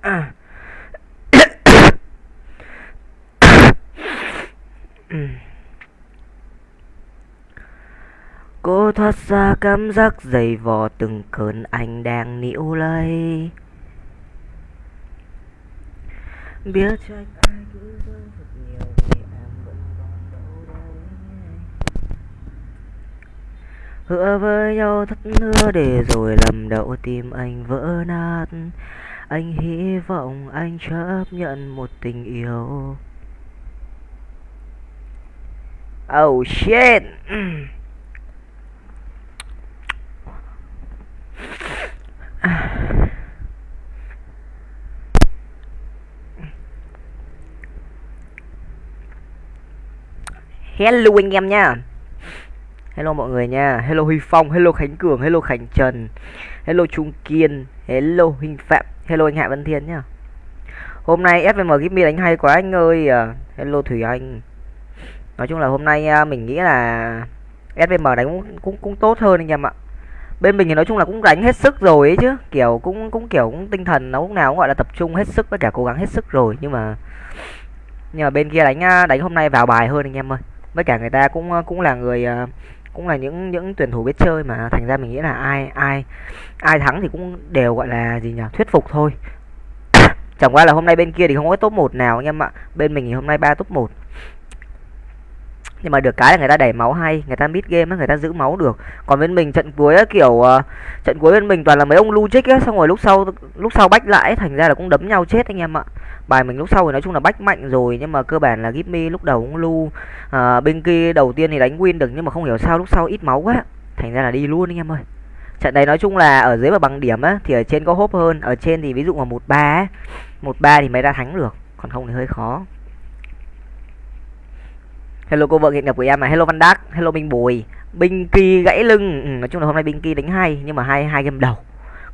À. Cô thoát ra cảm giác dày vò từng cơn anh đang níu lấy. Biết trách ai cứ rơi thật nhiều vì em vẫn còn đâu đâu Hứa với nhau thất hứa để rồi lầm đậu tim anh vỡ nát. Anh hy vọng anh chấp nhận một tình yêu. Oh shit. Hello anh em nha. Hello mọi người nha. Hello Huy Phong, Hello Khánh Cường, Hello Khánh Trần, Hello Trung Kiên, Hello Huynh Phạm Hello anh Hạ Văn Thiên nhá. Hôm nay SVM Give đánh hay quá anh ơi. À, hello Thủy Anh. Nói chung là hôm nay à, mình nghĩ là SVM đánh cũng, cũng cũng tốt hơn anh em ạ. Bên mình thì nói chung là cũng đánh hết sức rồi ấy chứ. Kiểu cũng cũng kiểu cũng tinh thần nó lúc nào cũng gọi là tập trung hết sức với cả cố gắng hết sức rồi. Nhưng mà nhưng mà bên kia đánh à, đánh hôm nay vào bài hơn anh em ơi. Với cả người ta cũng cũng là người cũng là những những tuyển thủ biết chơi mà. Thành ra mình nghĩ là ai ai ai thắng thì cũng đều gọi là gì nhỉ? Thuyết phục thôi. Chẳng qua là hôm nay bên kia thì không có top 1 nào anh em ạ. Bên mình thì hôm nay ba top 1 nhưng mà được cái là người ta đẩy máu hay người ta mid game á người ta giữ máu được. Còn bên mình trận cuối ấy, kiểu uh, trận cuối bên mình toàn là mấy ông lu trích á xong rồi lúc sau lúc sau bách lại thành ra là cũng đấm nhau chết anh em ạ bài mình lúc sau thì nói chung là bách mạnh rồi nhưng mà cơ bản là Gimme lúc đầu cũng lu à, bên kia đầu tiên thì đánh win được nhưng mà không hiểu sao lúc sau ít máu quá. Thành ra là đi luôn anh em ơi. Trận này nói chung là ở dưới và bằng điểm á thì ở trên có hốp hơn. Ở trên thì ví dụ mà một ba một ba thì mới ra thắng được. Còn không thì hơi khó. Hello cô vợ nghiện ngập của em à. Hello văn đắc hello minh bùi. Binh kỳ gãy lưng. Ừ, nói chung là hôm nay binh kỳ đánh hay nhưng mà hai hai game đầu.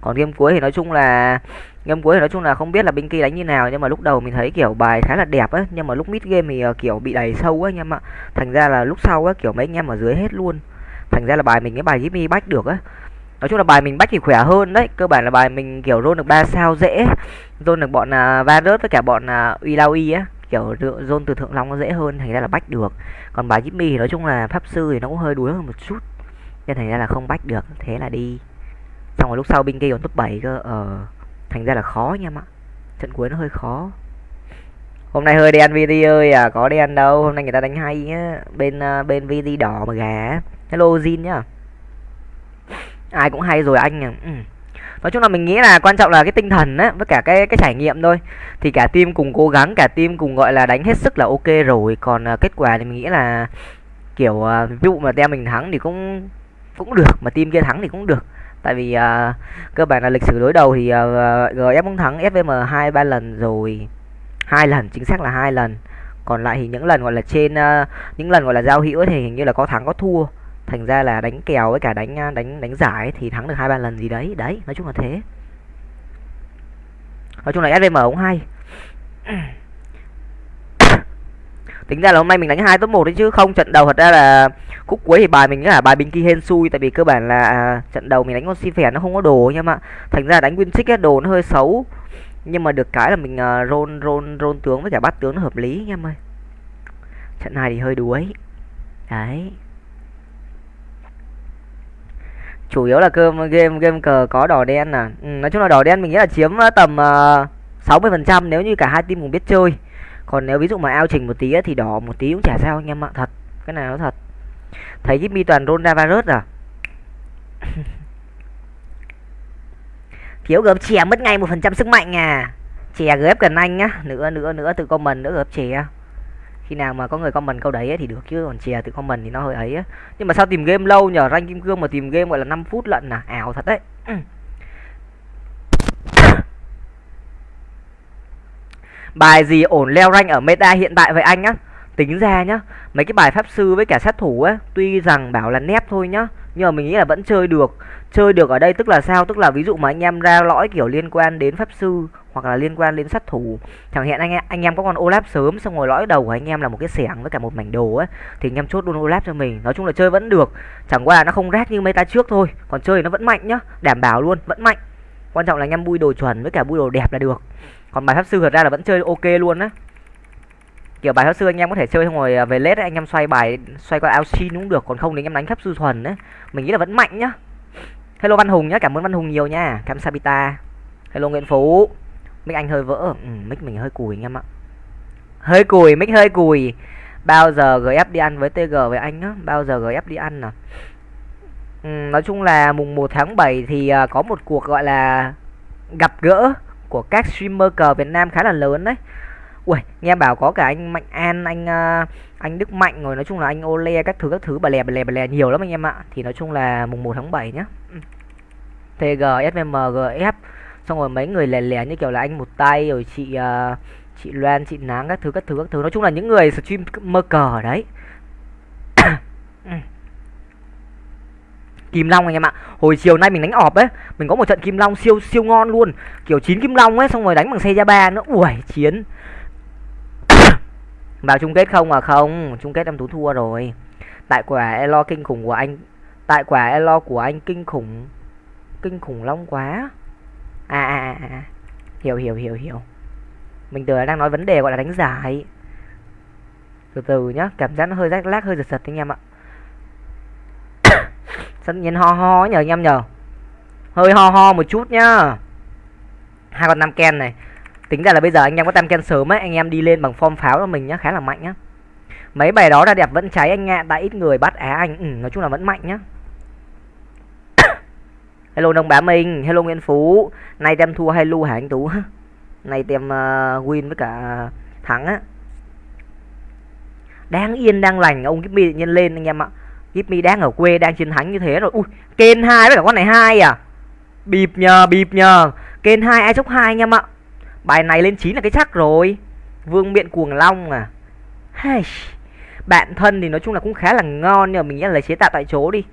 Còn game cuối thì nói chung là game cuối thì nói chung là không biết là binh kỳ đánh như nào nhưng mà lúc đầu mình thấy kiểu bài khá là đẹp á nhưng mà lúc mid game thì ờ, kiểu bị đẩy sâu á anh em ạ. Thành ra là lúc sau á kiểu mấy anh em ở dưới hết luôn. Thành ra là bài mình cái bài Jimmy bách được á nói chung là bài mình bách thì khỏe hơn đấy cơ bản là bài mình kiểu roll được ba sao dễ roll được bọn uh, Varus với cả bọn à, uh, Ilaoi á kiểu rôn từ thượng long nó dễ hơn thành ra là bách được. Còn bài Jimmy thì nói chung là pháp sư thì nó cũng hơi đuối hơn một chút nên thành ra là không bách được thế là đi. Xong rồi lúc sau binh kia còn top 7 cơ ờ thành ra là khó nha em ạ. Trận cuối nó hơi khó. Hôm nay hơi đen vd ơi à có đen đâu. Hôm nay người ta đánh hay nhá bên uh, bên vd đỏ mà gà hello zin nhá. Ai cũng hay rồi anh à ừ. Nói chung là mình nghĩ là quan trọng là cái tinh thần á với cả cái cái trải nghiệm thôi. Thì cả team cùng cố gắng cả team cùng gọi là đánh hết sức là ok rồi. Còn uh, kết quả thì mình nghĩ là kiểu uh, ví dụ mà team mình thắng thì cũng cũng được. Mà team kia thắng thì cũng được tại vì uh, cơ bản là lịch sử đối đầu thì à, uh, gf cũng thắng fvm hai ba lần rồi. Hai lần chính xác là hai lần. Còn lại thì những lần gọi là trên uh, những lần gọi là giao hữu thì hình như là có thắng có thua. Thành ra là đánh kèo với cả đánh đánh đánh giải thì thắng được hai ba lần gì đấy. Đấy nói chung là thế. Nói chung là svm cũng hay tính ra là hôm nay mình đánh hai top một đấy chứ không trận đầu thật ra là khúc cuối thì bài mình là bài bình kỳ hên xui tại vì cơ bản là à, trận đầu mình đánh con si phèn nó không có đồ nhưng mà thành ra đánh win trick đồ nó hơi xấu. Nhưng mà được cái là mình uh, rôn rôn rôn tướng với cả bắt tướng nó hợp lý nha em ơi. Trận này thì hơi đuối. Đấy. Chủ yếu là cơm game game cờ có đỏ đen à. Ừ, nói chung là đỏ đen mình nghĩ là chiếm à, tầm à, sáu mươi phần trăm nếu như cả hai team cùng biết chơi còn nếu ví dụ mà ao trình một tí thì đỏ một tí cũng chả sao anh em ạ thật. Cái này nó thật. Thấy cái mi toàn ronda virus à? Thiếu gớp chè mất ngay một phần trăm sức mạnh à? Chè gớp cần anh nhá nữa nữa nữa từ comment nữa gớp chè. Khi nào mà có người comment câu đấy ấy, thì được chứ. Còn chè từ comment thì nó hơi ấy á. Nhưng mà sao tìm game lâu nhờ? Rank kim cương mà tìm game gọi là 5 phút lận à? Ảo thật đấy ừ bài gì ổn leo rank ở meta hiện tại vậy anh á tính ra nhá, mấy cái bài pháp sư với cả sát thủ á, tuy rằng bảo là nép thôi nhá, nhưng mà mình nghĩ là vẫn chơi được. Chơi được ở đây tức là sao? Tức là ví dụ mà anh em ra lõi kiểu liên quan đến pháp sư hoặc là liên quan đến sát thủ, chẳng hạn anh em anh em có con Olaf sớm xong rồi lõi đầu của anh em là một cái xẻng với cả một mảnh đồ ấy thì anh em chốt luôn Olaf cho mình. Nói chung là chơi vẫn được, chẳng qua là nó không rác như meta trước thôi, còn chơi nó vẫn mạnh nhá, đảm bảo luôn, vẫn mạnh. Quan trọng là anh em bui đồ chuẩn với cả bui đồ đẹp là được còn bài pháp sư thật ra là vẫn chơi ok luôn á. Kiểu bài pháp sư anh em có thể chơi xong rồi à, về lết anh em xoay bài xoay qua Alcin cũng được còn không thì anh em đánh pháp sư thuần đấy mình nghĩ là vẫn mạnh nhá. Hello văn hùng nhá cảm ơn văn hùng nhiều nha. Cam sabita. Hello nguyễn phú. Mic anh hơi vỡ. Ừ, mic mình hơi cùi anh em ạ. Hơi cùi mic hơi cùi. Bao giờ gf đi ăn với tg với anh á? Bao giờ gf đi ăn à? Ừ, nói chung là mùng 1 tháng 7 thì à, có một cuộc gọi là gặp gỡ của các streamer cờ Việt Nam khá là lớn đấy Ui, nghe bảo có cả anh Mạnh An, anh uh, anh Đức Mạnh rồi nói chung là anh Ole các thứ các thứ bà lè bà lè bà lè nhiều lắm anh em ạ. Thì nói chung là mùng 1 tháng 7 nhá. Ừ. TG, SVM, GF xong rồi mấy người lè lè như kiểu là anh một tay rồi chị uh, chị Loan, chị Nắng các thứ các thứ các thứ nói chung là những người stream mơ cờ đấy. Ừ. Kim Long anh em ạ. Hồi chiều nay mình đánh ọp ấy, mình có một trận Kim Long siêu siêu ngon luôn. Kiểu chín Kim Long ấy xong rồi đánh bằng xe ba nữa. Ui, chiến vào chung kết không à không chung kết em tú thua rồi tại quả elo kinh khủng của anh tại quả elo của anh kinh khủng kinh khủng long quá à à à, à. hiểu hiểu hiểu hiểu mình tưởng đang nói vấn đề gọi là đánh giải từ từ nhá cảm giác nó hơi rách lác hơi giật giật anh em ạ sân nhiên ho ho nhờ anh em nhờ. Hơi ho ho một chút nhá. Hai con năm ken này. Tính ra là bây giờ anh em có tam ken sớm ấy anh em đi lên bằng form pháo của mình nhá khá là mạnh nhá. Mấy bài đó ra đẹp vẫn cháy anh ạ tại ít người bắt á anh. Ừ, nói chung là vẫn mạnh nhá. Hello đông bá minh hello nguyễn phú. Nay tem thua hay lu hả anh tú? Nay tem uh, win với cả ờ, thắng á. Đang yên đang lành ông Gipmy nhân lên anh em ạ. Gipmy đang ở quê đang chiến thắng như thế rồi. Ui Ken hai với cả con này hai à? Bịp nhờ bịp nhờ. Ken hai ai chốc hai anh em ạ Bài này lên 9 là cái chắc rồi. Vương miện cuồng long à? Hey. Bạn thân thì nói chung là cũng khá là ngon, Nhưng mà mình nghĩ là chế tạo tại chỗ đi.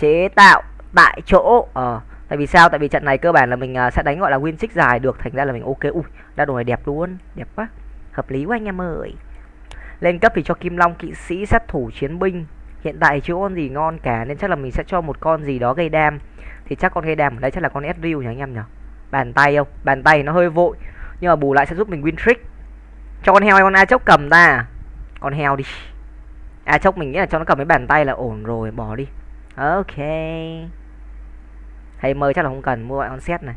Chế tạo tại chỗ Ờ. Tại vì sao? Tại vì trận này cơ bản là mình à, sẽ đánh gọi là win six dài được, Thành ra là mình ok. Ui, ra đồ này đẹp luôn, Đẹp quá. Hợp lý quá anh em ơi. Lên cấp thì cho Kim Long, kỵ sĩ, sát thủ, chiến binh. Hiện tại chưa con gì ngon cả, Nên chắc là mình sẽ cho một con gì đó gây đam. Thì chắc con gây đam ở đây chắc là con Ezreal nhỉ anh em nhỉ? Bàn tay không? Bàn tay nó hơi vội. Nhưng mà bù lại sẽ giúp mình win trick. Cho con heo hay con a chốc cầm ta? Con heo đi. A chốc mình nghĩ là cho nó cầm cái bàn tay là ổn rồi, bỏ đi. Ok. Hay mời chắc là không cần, mua lại con set này.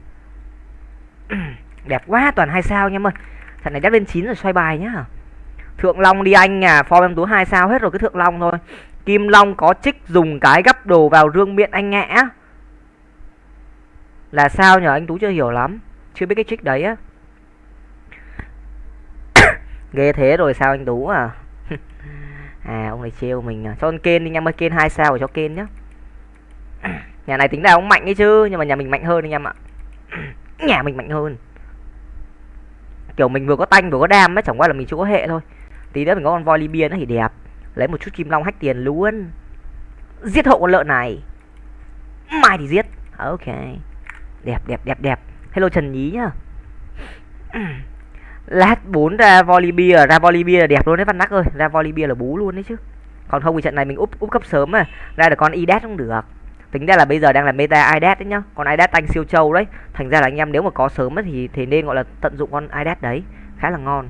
Đẹp quá, toàn hai sao nha em ơi. Thằng này đã lên chín rồi, xoay bài nhá. Thượng long đi anh à form em tú hai sao hết rồi cái thượng long thôi kim long có trích dùng cái gấp đồ vào rương miệng anh ngã. Là sao nhờ, anh tú chưa hiểu lắm. Chưa biết cái trích đấy á. Ghê thế rồi sao anh tú à? À ông này trêu mình à. cho con Ken đi anh em ơi kên hai sao cho Ken nhá. Nhà này tính ra ông mạnh ấy chứ, nhưng mà nhà mình mạnh hơn anh em ạ. Nhà mình mạnh hơn. Kiểu mình vừa có tanh vừa có đam ấy, chẳng qua là mình chưa có hệ thôi. Tí nữa mình có con voi libya nó thì đẹp lấy một chút chim long hách tiền luôn. Giết hậu con lợn này. Mai thì giết. Ok. Đẹp đẹp đẹp đẹp. Hello trần nhí nhá. Lát bốn ra volleyball ra volleyball là đẹp luôn đấy văn nắc ơi. Ra volleyball là bú luôn đấy chứ. Còn không thì trận này mình úp úp cấp sớm mà. Ra được con idad cũng được. Tính ra là bây giờ đang là meta idad đấy nhá. Con idad tanh siêu trâu đấy. Thành ra là anh em nếu mà có sớm thì thì nên gọi là tận dụng con idad đấy. Khá là ngon.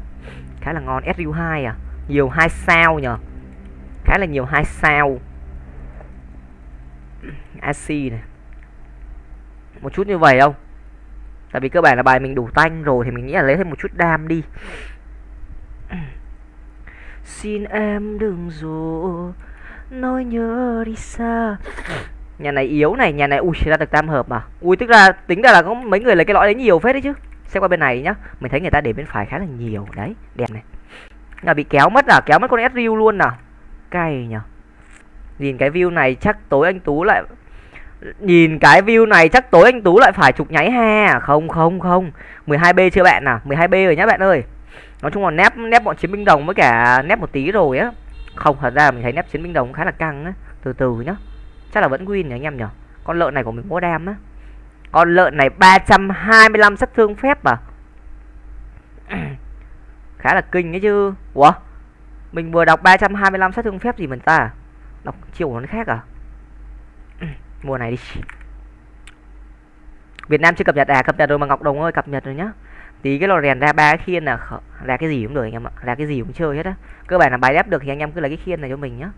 Khá là ngon. Su 2 à. Nhiều hai sao nhở khá là nhiều hai sao. AC này. Một chút như vậy không? Tại vì cơ bản là bài mình đủ tanh rồi thì mình nghĩ là lấy thêm một chút đam đi. Xin em đừng dù nói nhớ đi xa. Nhà này yếu này, nhà này, ui, ra được tam hợp mà ui, tức là, tính ra là có mấy người lấy cái lõi đấy nhiều phết đấy chứ. Xem qua bên này nhá, mình thấy người ta để bên phải khá là nhiều. Đấy, đẹp này. Là bị kéo mất à? Kéo mất con sriu luôn à? Cay nhở nhìn cái view này chắc tối anh tú lại Nhìn cái view này chắc tối anh Tú lại phải chụp nháy ha à? Không không không. 12B chưa bạn à? 12B rồi nhá bạn ơi. Nói chung là nép nép bọn chiến binh đồng với cả nép một tí rồi á. Không, thật ra mình thấy nép chiến binh đồng khá là căng á. Từ từ nhá. Chắc là vẫn win nhỉ anh em nhỉ? Con lợn này của mình có đam á. Con lợn này 325 sát thương phép à? Khá là kinh đấy chứ. Ủa? Mình vừa đọc 325 sát thương phép gì mình ta? Đọc chiều của nó khác à? Mua này đi. Việt Nam chưa cập nhật à? Cập nhật rồi mà Ngọc Đồng ơi, cập nhật rồi nhá. Tí cái lò rèn ra ba cái khiên là ra cái gì cũng được anh em ạ. Ra cái gì cũng chơi hết á. Cơ bản là bài đép được thì anh em cứ lấy cái khiên này cho mình nhá.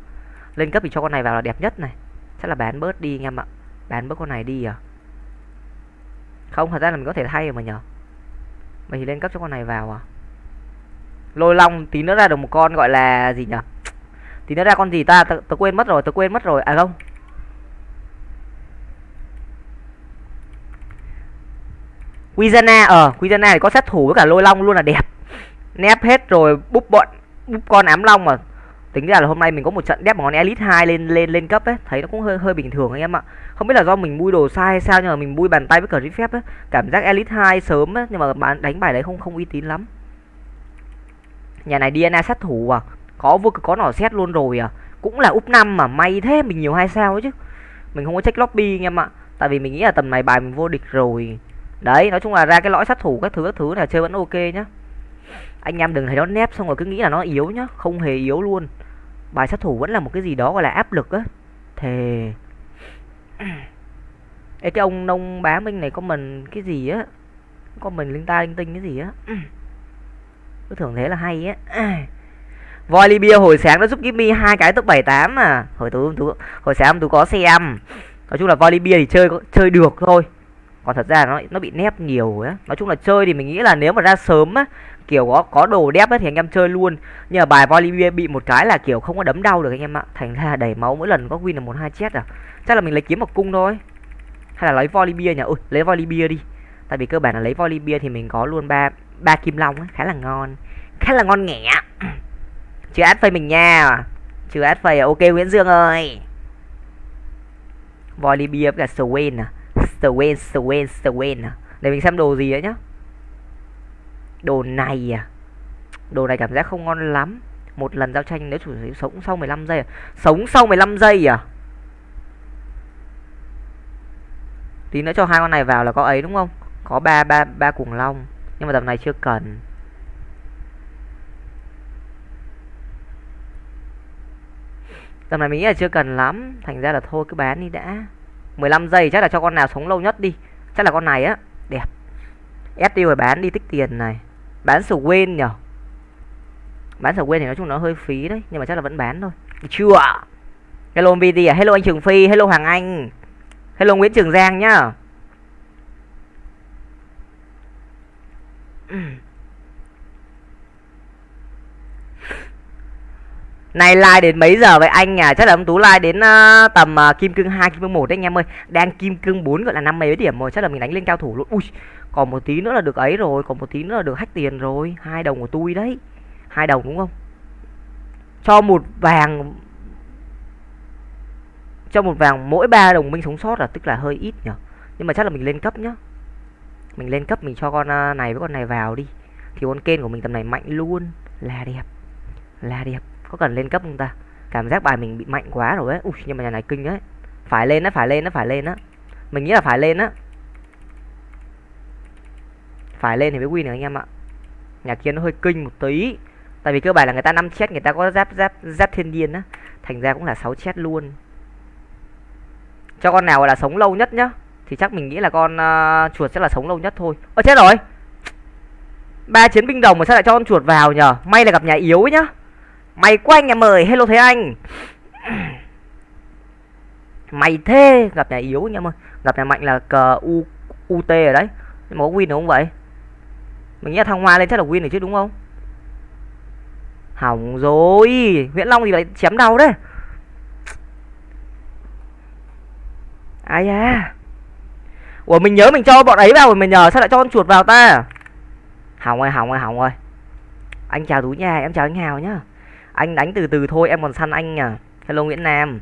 Lên cấp thì cho con này vào là đẹp nhất này. Chắc là bán bớt đi anh em ạ. Bán bớt con này đi à? Không, thật ra là mình có thể thay mà nhờ. Mình thì lên cấp cho con này vào à? Lôi long tí nữa ra được một con gọi là gì nhở? Tí nữa ra con gì ta? Tớ, quên mất rồi tớ quên mất rồi. À không. Quizana ờ Quizana thì có sát thủ với cả lôi long luôn là đẹp. Nép hết rồi búp bọn búp con ám long mà. Tính ra là hôm nay mình có một trận đép món elite 2 lên lên lên cấp ấy. Thấy nó cũng hơi hơi bình thường anh em ạ. Không biết là do mình bui đồ sai hay sao nhưng mà mình bui bàn tay với cờ phép ấy. Cảm giác elite 2 sớm ấy nhưng mà bán đánh bài đấy không không uy tín lắm nhà này DNA sát thủ à? Có vô có nỏ xét luôn rồi à? Cũng là úp năm mà, may thế, mình nhiều hai sao ấy chứ. Mình không có check lobby anh em ạ. Tại vì mình nghĩ là tầm này bài mình vô địch rồi. Đấy, nói chung là ra cái lõi sát thủ, các thứ các thứ này chơi vẫn ok nhá. Anh em đừng thấy nó nép xong rồi cứ nghĩ là nó yếu nhá. Không hề yếu luôn. Bài sát thủ vẫn là một cái gì đó gọi là áp lực á. Thề. Ê, cái ông nông bá minh này có mình cái gì á? Có mình linh ta linh tinh cái gì á? cứ thường thế là hay á. Voi libya, hồi sáng nó giúp Gimme hai cái top 78 mà. Hồi tối tú hồi sáng tú có xem nói chung là voi libya thì chơi chơi được thôi. Còn thật ra nó nó bị nép nhiều á. Nói chung là chơi thì mình nghĩ là nếu mà ra sớm á, kiểu có có đồ đép ấy thì anh em chơi luôn. Nhưng mà bài Bolivia bị một cái là, kiểu, không có đấm đau được anh em ạ. Thành ra đầy máu mỗi lần có win là một hai chết à. Chắc là mình lấy kiếm một cung thôi. Hay là lấy Bolivia nhỉ? Ui, lấy Bolivia đi. Tại vì cơ bản là lấy Bolivia thì mình có luôn ba ba kim long khá là ngon. Khá là ngon nghẻ. Chưa ad phây mình nha. Chưa ad phây à, ok Nguyễn Dương ơi. Bolivia với cả Swain à. Swain Swain Swain à. Để mình xem đồ gì đấy nhá. Đồ này à. Đồ này cảm giác không ngon lắm. Một lần giao tranh nếu chủ sở sống sau 15 giây à. Sống sau 15 giây à. Tí nữa cho hai con này vào là có ấy đúng không? Có ba ba ba cuồng long. Nhưng mà tập này chưa cần. Tầm này mình nghĩ là chưa cần lắm. Thành ra là thôi, cứ bán đi đã. 15 giây chắc là cho con nào sống lâu nhất đi. Chắc là con này á. Đẹp. Ép tiêu rồi bán đi, tích tiền này. Bán sầu quên nhở? Bán sầu quên thì nói chung nó hơi phí đấy, nhưng mà chắc là vẫn bán thôi. Chưa? Hello MVD à hello anh Trường Phi, hello Hoàng Anh. Hello Nguyễn Trường Giang nhá. Này like đến mấy giờ vậy anh à? Chắc là ông Tú like đến uh, tầm uh, kim cương 2, kim cương 1 đấy anh em ơi. Đang kim cương 4 gọi là năm mấy điểm rồi, chắc là mình đánh lên cao thủ luôn. Ui, còn một tí nữa là được ấy rồi, còn một tí nữa là được hack tiền rồi. hai đồng của tôi đấy. hai đồng đúng không? Cho một vàng cho một vàng mỗi ba đồng minh sống sót là tức là hơi ít nhở. Nhưng mà chắc là mình lên cấp nhá. Mình lên cấp mình cho con à, này với con này vào đi. Thì con kênh của mình tầm này mạnh luôn. Là đẹp. Là đẹp. Có cần lên cấp không ta? Cảm giác bài mình bị mạnh quá rồi ấy. Ui, nhưng mà nhà này kinh đấy phải lên á, phải lên á, phải lên á. Mình nghĩ là phải lên á. Phải lên thì mới win được anh em ạ. Nhà kia nó hơi kinh một tí. Tại vì cơ bản là người ta năm chết, người ta có giáp giáp giáp thiên điên á. Thành ra cũng là 6 chết luôn. Cho con nào là sống lâu nhất nhá thì chắc mình nghĩ là con uh, chuột sẽ là sống lâu nhất thôi. Ơ chết rồi. Ba chiến binh đồng mà sao lại cho con chuột vào nhở may là gặp nhà yếu ấy nhá. Mày quá anh em ơi, hello thế anh. Mày thế Gặp nhà yếu anh em ơi. Gặp nhà mạnh là cờ U, UT ở đấy. Nhưng mà có win được không vậy? Mình nghĩ là thằng Hoa lên chắc là win được chứ đúng không? Hỏng rồi. Nguyễn Long thì lại chém đầu đấy. Ai à Ủa mình nhớ mình cho bọn ấy vào rồi mình nhờ sao lại cho con chuột vào ta? Hỏng ơi hỏng ơi hỏng ơi Anh chào Tú nhà, em chào anh Hào nhá. Anh đánh từ từ thôi em còn săn anh à hello nguyễn nam.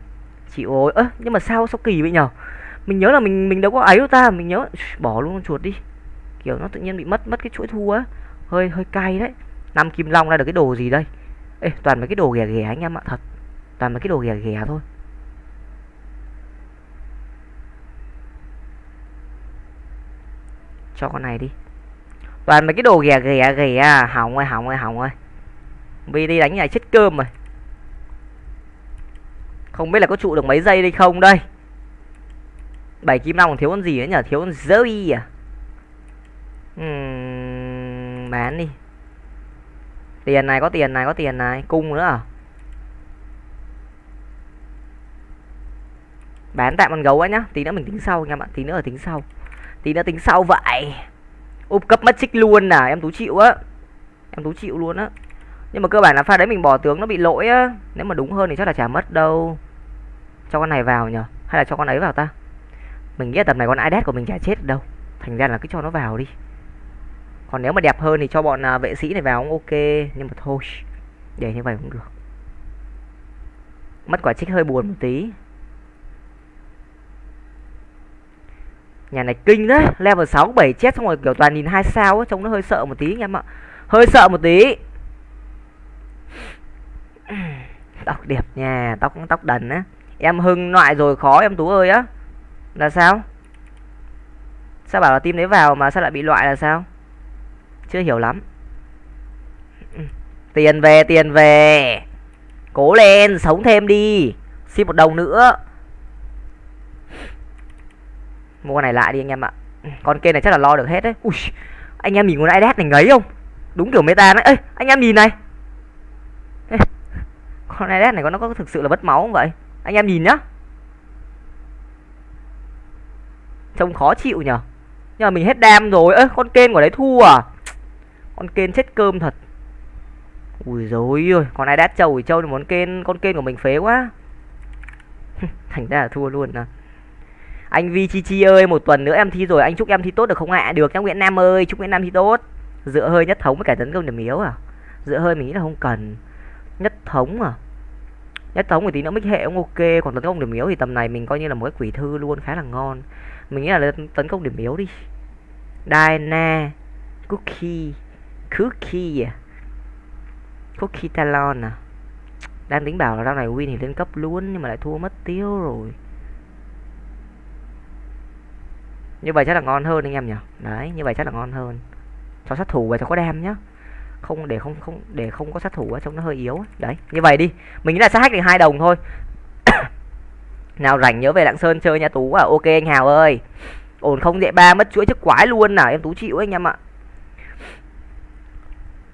Chị ơi ơ nhưng mà sao sao kỳ vậy nhở mình nhớ là mình mình đâu có ấy đâu ta mình nhớ. Bỏ luôn con chuột đi. Kiểu nó tự nhiên bị mất mất cái chuỗi thua á. Hơi hơi cay đấy. Năm kim long ra được cái đồ gì đây? Ê toàn mấy cái đồ ghẻ ghẻ anh em ạ thật. Toàn mấy cái đồ ghẻ ghẻ thôi. Cho con này đi. Toàn mấy cái đồ ghẻ ghẻ ghẻ à, hỏng ơi hỏng ơi hỏng ơi vì đi đánh này chết cơm rồi. Không biết là có trụ được mấy giây đây không đây? Bảy kim long thiếu con gì nữa nhở? Thiếu con Zoe à? Uhm, bán đi. Tiền này có tiền này có tiền này. Cung nữa à? Bán tạm con gấu ấy nhá. Tí nữa mình tính sau nha bạn tí nữa là tính sau tí nữa tính sau vậy. Úp cấp mất trích luôn à em tú chịu á. Em tú chịu luôn á. Nhưng mà cơ bản là pha đấy mình bỏ tướng nó bị lỗi á. Nếu mà đúng hơn thì chắc là chả mất đâu. Cho con này vào nhở hay là cho con ấy vào ta? Mình nghĩ là tầm này con idet của mình chả chết đâu. Thành ra là cứ cho nó vào đi. Còn nếu mà đẹp hơn thì cho bọn à, vệ sĩ này vào cũng ok. Nhưng mà thôi để như vậy cũng được. Mất quả trích hơi buồn một tí. Nhà này kinh đấy, level 6 7 chết, xong rồi kiểu toàn nhìn hai sao ấy, trông nó hơi sợ một tí anh em ạ. Hơi sợ một tí. Tóc đẹp nha, tóc tóc đần á. Em hưng loại rồi, khó em tú ơi á. Là sao? Sao bảo là tim đấy vào mà sao lại bị loại là sao? Chưa hiểu lắm. Tiền về tiền về. Cố lên, sống thêm đi. Xin một đồng nữa mua con này lại đi anh em ạ. Con kia này chắc là lo được hết đấy. Ui anh em nhìn con idet này ngấy không? Đúng kiểu meta đấy. Ê anh em nhìn này. Ê, con idet này có nó có thực sự là bất máu không vậy? Anh em nhìn nhá. Trông khó chịu nhở. Nhưng mà mình hết đam rồi. Ơ con kên của đấy thua à? Con kên chết cơm thật. Ui dối ơi con ai đát trâu thì trâu thì muốn kên con kên của mình phế quá. Thành ra là thua luôn à anh vi chi chi ơi, một tuần nữa em thi rồi, anh chúc em thi tốt được không ạ? Được nhá nguyễn nam ơi, chúc nguyễn nam thi tốt. Dựa hơi nhất thống với cả tấn công điểm yếu à? Dựa hơi mình nghĩ là không cần. Nhất thống à? Nhất thống thì tí nữa mích hệ cũng ok, còn tấn công điểm yếu thì tầm này mình coi như là một cái quỷ thư luôn, khá là ngon. Mình nghĩ là tấn công điểm yếu đi. Diana Cookie Cookie à? Cookie Talon à? Đang tính bảo là rau này win thì lên cấp luôn Nhưng mà lại thua mất tiêu rồi. Như vậy chắc là ngon hơn anh em nhỉ? Đấy, như vậy chắc là ngon hơn. Cho sát thủ về cho có đem nhá. Không để không không, để không có sát thủ á, trông nó hơi yếu đấy, như vậy đi. Mình nghĩ là sát hack được hai đồng thôi. Nào rảnh nhớ về lạng sơn chơi nha tú. À ok anh hào ơi. Ổn không dễ ba, mất chuỗi chức quái luôn nào em tú chịu anh em ạ.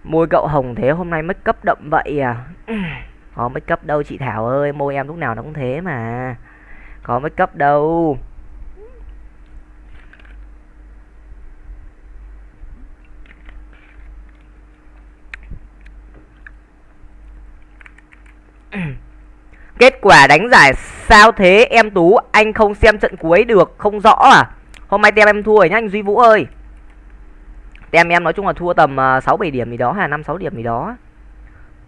Môi cậu hồng thế hôm nay mất cấp đậm vậy à? Có mất cấp đâu chị thảo ơi, môi em lúc nào nó cũng thế mà. Có mất cấp đâu? Kết quả đánh giải sao thế? Em Tú Anh không xem trận cuối được Không rõ à? Hôm nay tem em thua rồi nhá anh Duy Vũ ơi. Tem em nói chung là thua tầm à, 6-7 điểm gì đó hay là 5-6 điểm gì đó.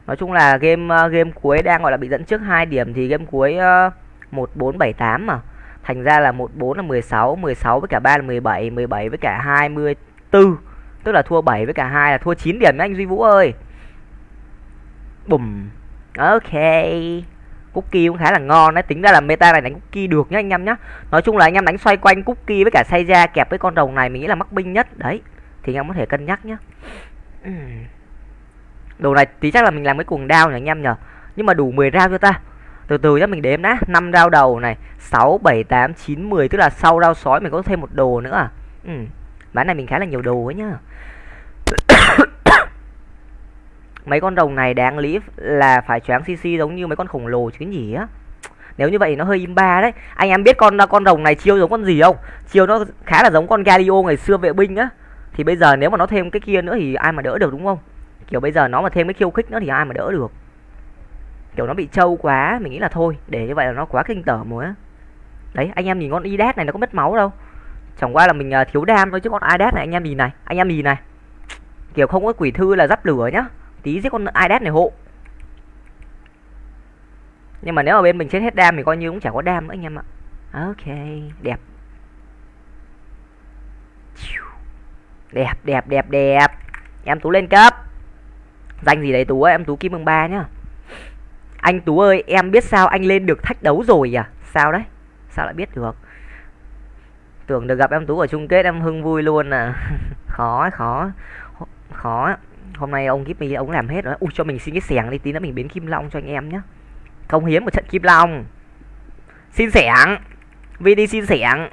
Nói chung là game à, game cuối đang gọi là bị dẫn trước 2 điểm Thì game cuối uh, 1478 mà. Thành ra là 14 là 16 16 với cả 3 là 17 17 với cả 24 Tức là thua 7 với cả 2 là thua 9 điểm nhá anh Duy Vũ ơi. Bùm. Ok. Cookie cũng khá là ngon đấy. Tính ra là meta này đánh Cookie được nhá anh em nhá. Nói chung là anh em đánh xoay quanh Cookie với cả say ra kẹp với con rồng này Mình nghĩ là mắc binh nhất. Đấy. Thì anh em có thể cân nhắc nhá. Đồ này tí chắc là mình làm cái cuồng đao nhỉ anh em nhở Nhưng mà đủ 10 rau cho ta? Từ từ nhá mình đếm đã. 5 rau đầu này 6, 7, 8, 9, 10 Tức là sau rau sói mình có thêm một đồ nữa à? Ừ. Bán này mình khá là nhiều đồ ấy nhá mấy con rồng này đáng lý là phải choáng cc giống như mấy con khổng lồ chứ nhỉ? Á nếu như vậy nó hơi im ba đấy. Anh em biết con con rồng này chiêu giống con gì không? Chiêu nó khá là giống con Galio ngày xưa vệ binh á. Thì bây giờ nếu mà nó thêm cái kia nữa thì ai mà đỡ được đúng không? Kiểu bây giờ nó mà thêm cái khiêu khích nữa thì ai mà đỡ được? Kiểu nó bị trâu quá, mình nghĩ là thôi, để như vậy là nó quá kinh tởm rồi á. Đấy, anh em nhìn con idad này nó có mất máu đâu. Chẳng qua là mình à, thiếu đam thôi chứ con idad này, anh em nhìn này, anh em nhìn này. Kiểu không có quỷ thư là dắp lửa nhá tí giết con idet này hộ. Nhưng mà nếu mà bên mình chết hết đam thì coi như cũng chả có đam nữa anh em ạ. Ok, đẹp. Đẹp đẹp đẹp đẹp. Em tú lên cấp. Danh gì đấy tú ơi? Em tú kim mừng ba nhá. Anh tú ơi, em biết sao anh lên được thách đấu rồi à? Sao đấy? Sao lại biết được? Tưởng được gặp em tú ở chung kết, em hưng vui luôn à. Khó khó. Khó hôm nay ông Gipmy ông làm hết rồi. Ui cho mình xin cái sẻng đi tí nữa mình biến kim long cho anh em nhé không hiếm một trận kim long. Xin sẻng vd xin sẻng,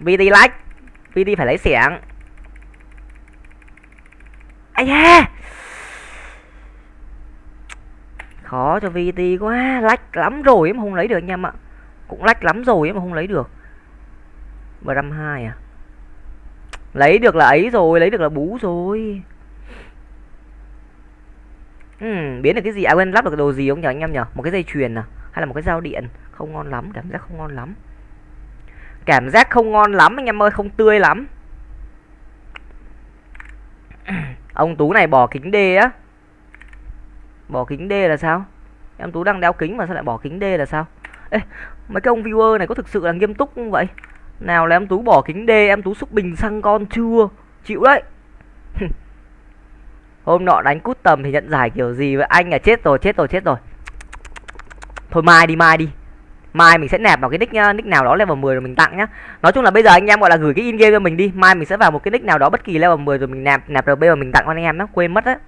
VT lách VT phải lấy sẻng, ai da! Khó cho VT quá lách lắm rồi mà không lấy được anh em ạ. Cũng lách lắm rồi mà không lấy được. Bram hai à? Lấy được là ấy rồi lấy được là bú rồi uhm, biến được cái gì? À quên lắp được đồ gì không nhỉ anh em nhỉ? Một cái dây chuyền à? Hay là một cái dao điện? Không ngon lắm, cảm giác không ngon lắm. Cảm giác không ngon lắm anh em ơi, không tươi lắm. Ông Tú này bỏ kính D á. Bỏ kính D là sao? Em Tú đang đeo kính mà sao lại bỏ kính D là sao? Ê, mấy cái ông viewer này có thực sự là nghiêm túc không vậy? Nào là em Tú bỏ kính D, em Tú xúc bình xăng con chưa? Chịu đấy. Hôm nọ đánh cút tầm thì nhận giải kiểu gì vậy? Anh à chết rồi, chết rồi, chết rồi. Thôi mai đi, mai đi. Mai mình sẽ nạp vào cái nick uh, nick nào đó level 10 rồi mình tặng nhá. Nói chung là bây giờ anh em gọi là gửi cái in game cho mình đi. Mai mình sẽ vào một cái nick nào đó bất kỳ level 10 rồi mình nạp nạp RB và mình tặng cho anh em nó quên mất á.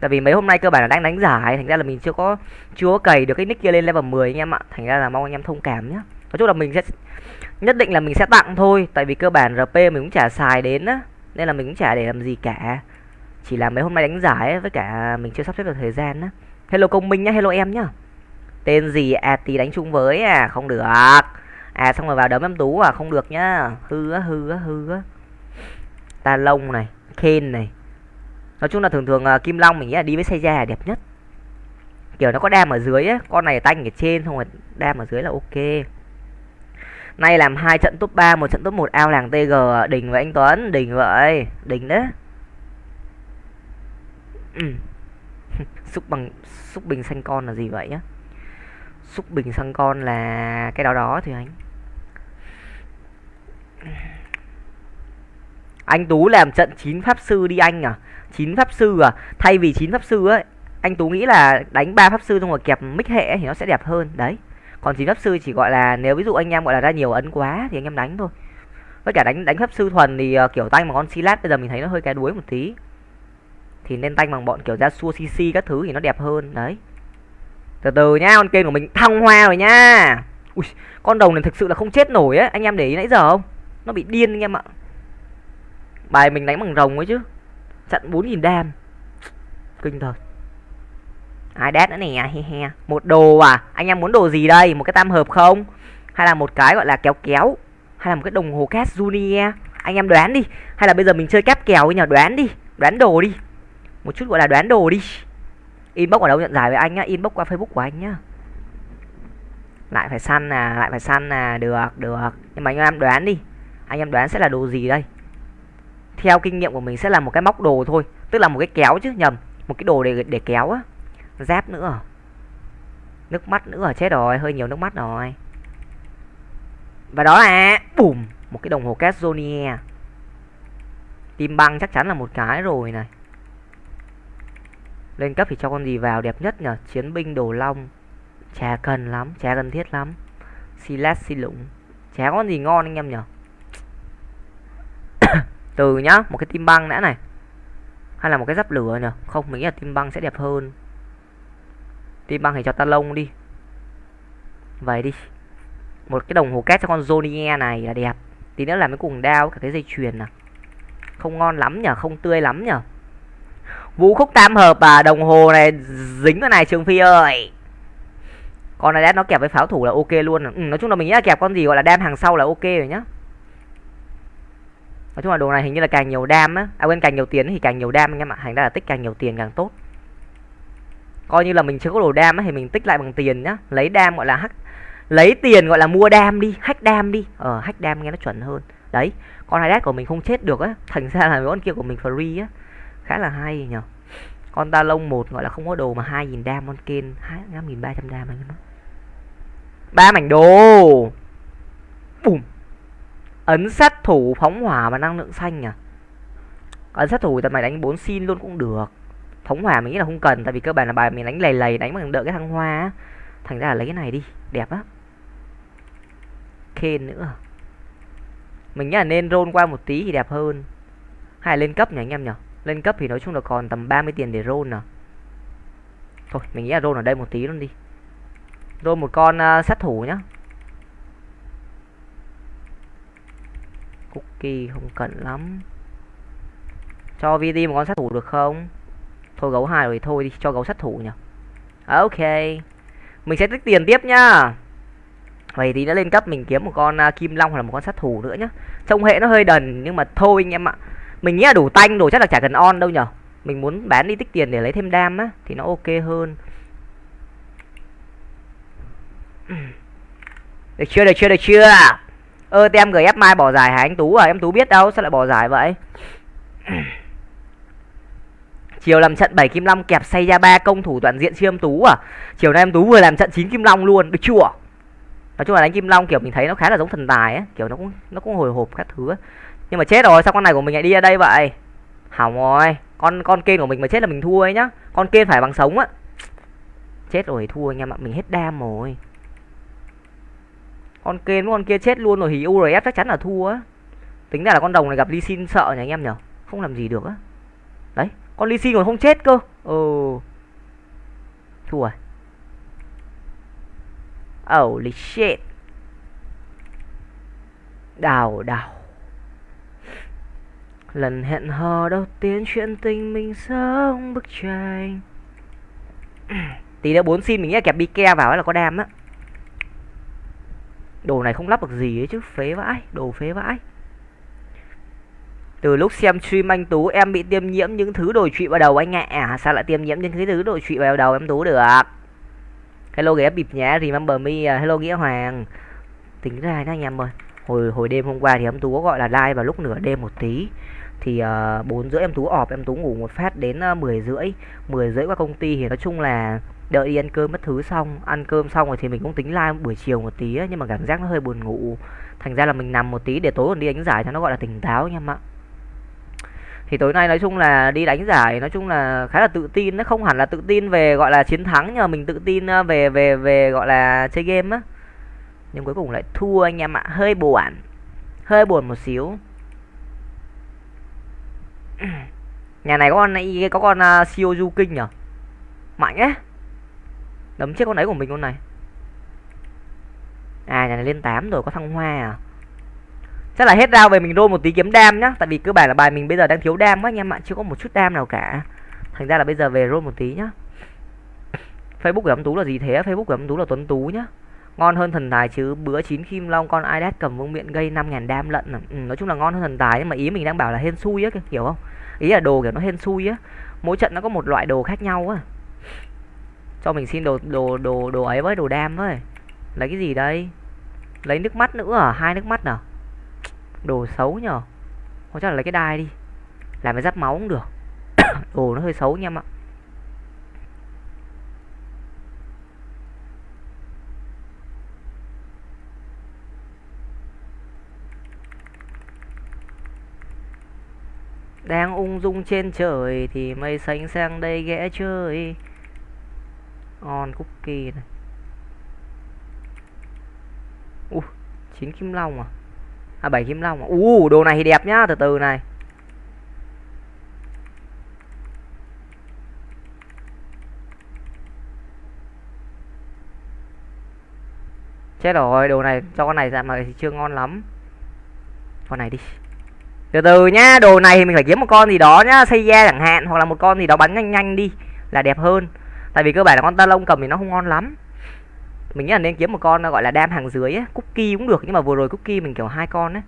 Tại vì mấy hôm nay cơ bản là đang đánh giải, thành ra là mình chưa có chưa có cày được cái nick kia lên level 10 anh em ạ. Thành ra là mong anh em thông cảm nhá. Nói chung là mình sẽ nhất định là mình sẽ tặng thôi, tại vì cơ bản RP mình cũng chả xài đến á, nên là mình cũng chả để làm gì cả chỉ là mấy hôm nay đánh giải ấy, với cả mình chưa sắp xếp được thời gian á. Hello công minh nhá hello em nhá. Tên gì? À tí đánh chung với à không được. À xong rồi vào đấm em tú à không được nhá. Hư á hư á hư á. Ta lông này khen này. Nói chung là thường thường uh, kim long mình nghĩ là đi với xe già đẹp nhất. Kiểu nó có đam ở dưới á con này tanh ở trên xong rồi đam ở dưới là ok. Nay làm hai trận top 3 một trận top 1 ao làng tg đỉnh với anh tuấn. Đỉnh vậy đỉnh đấy ừ. xúc bằng xúc bình xanh con là gì vậy á? xúc bình xăng con là cái đó đó thì anh. Anh tú làm trận chín pháp sư đi anh à? Chín pháp sư à? Thay vì chín pháp sư ấy anh tú nghĩ là đánh ba pháp sư xong rồi kẹp mic hệ thì nó sẽ đẹp hơn. Đấy. Còn chín pháp sư chỉ gọi là nếu ví dụ anh em gọi là ra nhiều ấn quá thì anh em đánh thôi. Với cả đánh đánh pháp sư thuần thì uh, kiểu tay mà con silat bây giờ mình thấy nó hơi cái đuối một tí thì nên tanh bằng bọn kiểu ra xua cc các thứ thì nó đẹp hơn, đấy. Từ từ nhá, con kênh của mình thăng hoa rồi nhá. Ui, con đồng này thực sự là không chết nổi á. Anh em để ý nãy giờ không? Nó bị điên anh em ạ. Bài mình đánh bằng rồng ấy chứ. Chặn bốn nghìn đam. Kinh thật. Ai đét nữa nè, he he. Một đồ à? Anh em muốn đồ gì đây? Một cái tam hợp không? Hay là một cái gọi là kéo kéo? Hay là một cái đồng hồ cát junior? Anh em đoán đi. Hay là bây giờ mình chơi kép kèo với nhờ đoán đi. Đoán đồ đi một chút gọi là đoán đồ đi. Inbox ở đâu nhận giải với anh nhá, inbox qua facebook của anh nhá. Lại phải săn à lại phải săn à được được. Nhưng mà anh em đoán đi. Anh em đoán sẽ là đồ gì đây? Theo kinh nghiệm của mình sẽ là một cái móc đồ thôi. Tức là một cái kéo chứ, nhầm. Một cái đồ để để kéo á. Giáp nữa. Nước mắt nữa, chết rồi. Hơi nhiều nước mắt rồi. Và đó là bùm, một cái đồng hồ Casonia tim băng chắc chắn là một cái rồi này lên cấp thì cho con gì vào, đẹp nhất nhở? chiến binh đồ long. Chả cần lắm, chả cần thiết lắm. Silas xi lũng chả con gì ngon anh em nhở? Từ nhá, một cái tim băng đã này. Hay là một cái giáp lửa nhở? Không, mình nghĩ là tim băng sẽ đẹp hơn. Tim băng thì cho ta lông đi. Vậy đi. Một cái đồng hồ két cho con Zonier này là đẹp. Tí nữa làm cái cùng đao cả cái dây chuyền à không ngon lắm nhở? Không tươi lắm nhở? Vũ khúc tam hợp à đồng hồ này dính cái này trường phi ơi. Con này nó kẹp với pháo thủ là ok luôn. Ừ, nói chung là mình nghĩ là kẹp con gì gọi là đam hàng sau là ok rồi nhá. Nói chung là đồ này hình như là càng nhiều đam á. À quên càng nhiều tiền thì càng nhiều đam anh em ạ. Thành ra là tích càng nhiều tiền càng tốt. Coi như là mình chưa có đồ đam á thì mình tích lại bằng tiền nhá. Lấy đam gọi là hack lấy tiền gọi là mua đam đi hack đam đi. Ờ hack đam nghe nó chuẩn hơn. Đấy con hai của mình không chết được á. Thành ra là con kia của mình free á khá là hay nhở con ta lông một gọi là không có đồ mà hai nghìn đam con kên hai năm nghìn ba trăm đam anh ba mảnh đồ. Bùm. Ấn sát thủ phóng hỏa và năng lượng xanh à? Ấn sát thủ tầm mày đánh bốn xin luôn cũng được. Phóng hỏa mình nghĩ là không cần, tại vì cơ bản là bài mình đánh lầy lầy, đánh bằng đợi cái thăng hoa á. Thành ra là lấy cái này đi, đẹp á khen nữa. Mình nghĩ là nên roll qua một tí thì đẹp hơn. Hay là lên cấp nhỉ anh em nhỉ lên cấp thì nói chung là còn tầm 30 tiền để roll à thôi mình nghĩ là roll ở đây một tí luôn đi. Roll một con uh, sát thủ nhá. Cookie không cần lắm. Cho VD một con sát thủ được không? Thôi gấu hai rồi thôi đi cho gấu sát thủ nhỉ. À, ok. Mình sẽ tích tiền tiếp nhá. Vậy thì đã lên cấp mình kiếm một con uh, kim long hoặc là một con sát thủ nữa nhá. Trông hệ nó hơi đần nhưng mà thôi anh em ạ mình nghĩ là đủ tanh rồi, chắc là chả cần on đâu nhở? Mình muốn bán đi tích tiền để lấy thêm đam á, thì nó ok hơn. Được chưa được chưa được chưa? Ơ tem ép mai bỏ giải hả anh tú à? Em tú biết đâu, sao lại bỏ giải vậy? Chiều làm trận 7 kim long kẹp say ra ba, công thủ toàn diện siêu em tú à? Chiều nay em tú vừa làm trận 9 kim long luôn, được chưa? Nói chung là đánh kim long, kiểu, mình thấy nó khá là giống thần tài á, kiểu, nó cũng nó cũng hồi hộp các thứ ấy nhưng mà chết rồi, sao con này của mình lại đi ra đây vậy? Hỏng rồi, con con kên của mình mà chết là mình thua ấy nhá. Con kên phải bằng sống á. Chết rồi thua anh em ạ, mình hết đam rồi. Con kên con kia chết luôn rồi thì urf chắc chắn là thua á. Tính ra là con đồng này gặp ly xin sợ nhỉ anh em nhở không làm gì được á. Đấy, con ly xin còn không chết cơ. Ừ. Thua rồi Holy shit. Đào đào. Lần hẹn hò đầu tiên chuyện tình mình sống bức tranh. Tí nữa bốn xin mình nghĩ là kẹp Bike vào là có đam á. Đồ này không lắp được gì ấy chứ Phế vãi Đồ phế vãi. Từ lúc xem stream anh Tú em bị tiêm nhiễm những thứ đồi trụy vào đầu anh ạ. À, Sao lại tiêm nhiễm những thứ đồi trụy vào đầu em Tú được? Hello ghé bịp nhá Remember me à, Hello Nghĩa Hoàng. Tính ra nha anh em ơi Hồi hồi đêm hôm qua thì em Tú có gọi là like vào lúc nửa đêm một tí thì uh, rưỡi em Tú ọp em Tú ngủ một phát đến ờ, mười rưỡi. 10 rưỡi qua công ty thì nói chung là đợi đi ăn cơm mất thứ xong ăn cơm xong rồi thì mình cũng tính live buổi chiều một tí ấy, nhưng mà cảm giác nó hơi buồn ngủ. Thành ra là mình nằm một tí để tối còn đi đánh giải cho nó gọi là tỉnh táo anh em ạ. Thì tối nay nói chung là đi đánh giải nói chung là khá là tự tin nó không hẳn là tự tin về gọi là chiến thắng nhưng mà mình tự tin ờ, về về về gọi là chơi game á. Nhưng cuối cùng lại thua anh em ạ hơi buồn hơi buồn một xíu. nhà này có con này có con à, uh, siêu kinh nhở? Mạnh á đấm chết con đấy của mình con này. À nhà này lên 8 rồi có thăng hoa à? Chắc là hết rau về mình roll một tí kiếm đam nhá. Tại vì cơ bản là bài mình bây giờ đang thiếu đam quá anh em ạ chưa có một chút đam nào cả. Thành ra là bây giờ về roll một tí nhá. Facebook của em tú là gì thế? Facebook của em tú là tuấn tú nhá ngon hơn thần tài chứ. Bữa chín kim long con idet cầm vương miện gây 5.000 đam lận à. ừ, nói chung là ngon hơn thần tài nhưng mà ý mình đang bảo là hên xui á kiểu không? Ý là đồ kiểu nó hên xui á. Mỗi trận nó có một loại đồ khác nhau á. Cho mình xin đồ đồ đồ đồ ấy với đồ đam với. Lấy cái gì đây? Lấy nước mắt nữa à? Hai nước mắt nào đồ xấu nhở có chắc là lấy cái đai đi. Làm cái giáp máu cũng được. Đồ nó hơi xấu nha em ạ. Đang ung dung trên trời thì mây xanh sang đây ghé chơi. On cookie này. U chín kim long à? À bảy kim long à? U uh, đồ này thì đẹp nhá từ từ này. Chết rồi đồ này cho con này ra mà thì chưa ngon lắm. Con này đi từ từ nhá, đồ này thì mình phải kiếm một con gì đó nhá, xây da chẳng hạn, hoặc là một con gì đó bắn nhanh nhanh đi, là đẹp hơn. Tại vì cơ bản là con ta lông cầm thì nó không ngon lắm. Mình nghĩ là nên kiếm một con, gọi là đam hàng dưới ấy. cookie cũng được, nhưng mà vừa rồi cookie mình kiểu hai con á,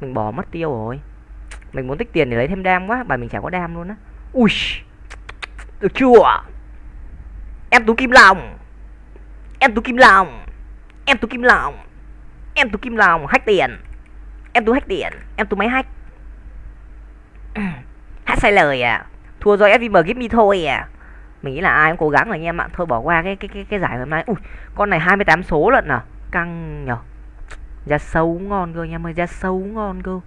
mình bỏ mất tiêu rồi. Mình muốn tích tiền để lấy thêm đam quá bài mình chả có đam luôn á. Ui, được chưa? Em tú kim lòng em tú kim lòng em tú kim lòng em tú kim lòng hack tiền. Em tú hack tiền. Em tú máy hack. hát sai lời à. Thua do fvm give me thôi à. Mình nghĩ là ai cũng cố gắng rồi anh em ạ. Thôi bỏ qua cái cái cái cái giải hôm nay ui, con này 28 số lận à. Căng nhở. Da sâu ngon cơ anh em ơi da sâu ngon cơ.